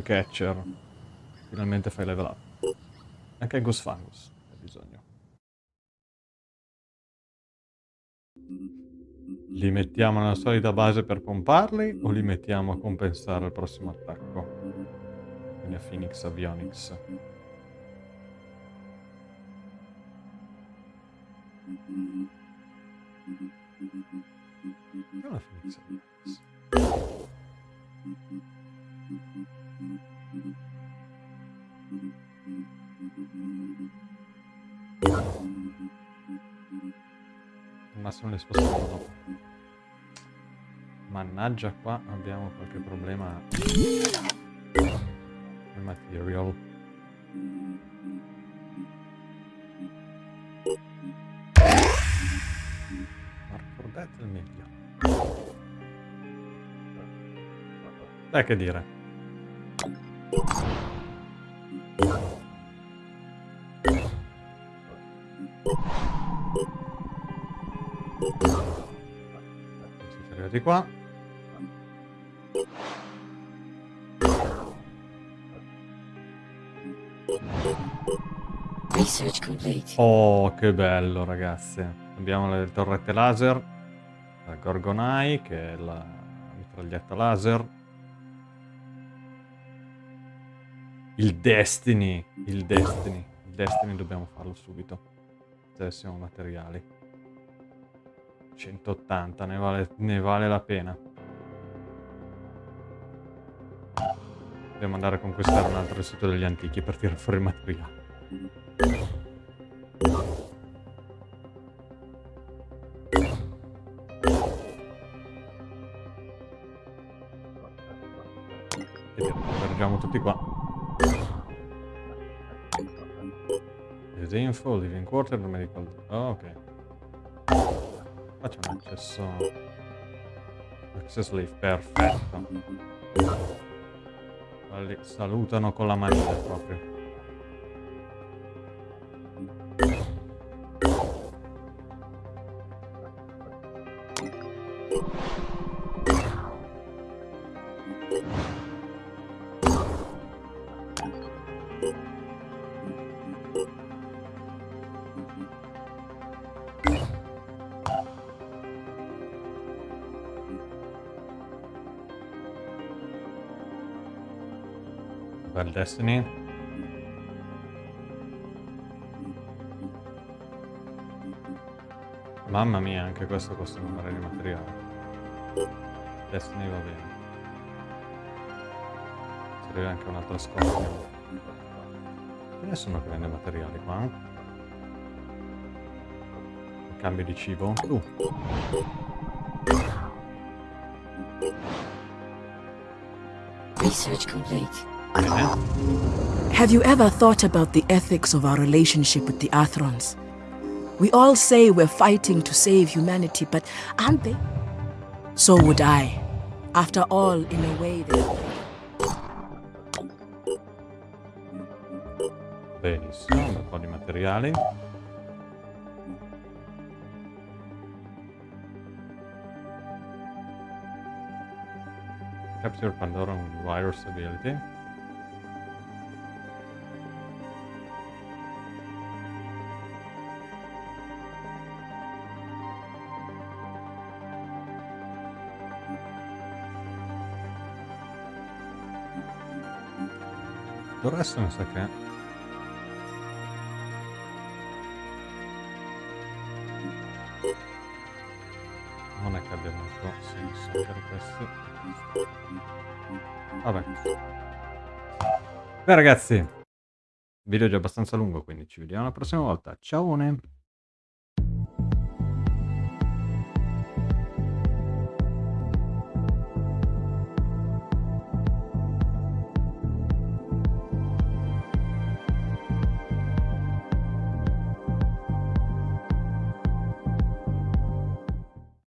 Speaker 1: Catcher. Finalmente fai level up. Anche Gus Fangus hai bisogno. Li mettiamo nella solita base per pomparli o li mettiamo a compensare il prossimo attacco? Quindi a Phoenix Avionics. Che è una Phoenix Avionics? Al massimo le spostiamo dopo. Mannaggia qua abbiamo qualche problema al material. È il meglio. Beh, che dire. Arrivati qua. Oh, che bello, ragazzi. Abbiamo le torrette laser. La Gorgonai, che è la mitraglietta laser. Il Destiny. Il Destiny. Il Destiny dobbiamo farlo subito. Se avessimo materiali. 180, ne vale, ne vale la pena. Dobbiamo andare a conquistare un altro sito degli antichi per tirare fuori il materiale. Vediamo, tutti qua. Use info, living quarter, medical... Oh, ok. Faccio un accesso... Access leave, perfetto. Quelli salutano con la manina proprio. Destiny. Mamma mia, anche questo costa un mare di materiale. Destiny va bene. Serve anche un'altra scorta. Che nessuno che vende materiali qua? eh? Cambio di cibo? Tu.
Speaker 7: Research complete.
Speaker 8: Have you ever thought about the ethics of our relationship with the Athrons? We all say we're fighting to save humanity, but aren't they? So would I. After all, in a way, they
Speaker 1: Benissimo, un po' di materiali. Capture Pandora with virus ability. Del resto mi sa che non è che abbia molto senso per questo. Vabbè. Beh ragazzi, il video è già abbastanza lungo, quindi ci vediamo la prossima volta. Ciao!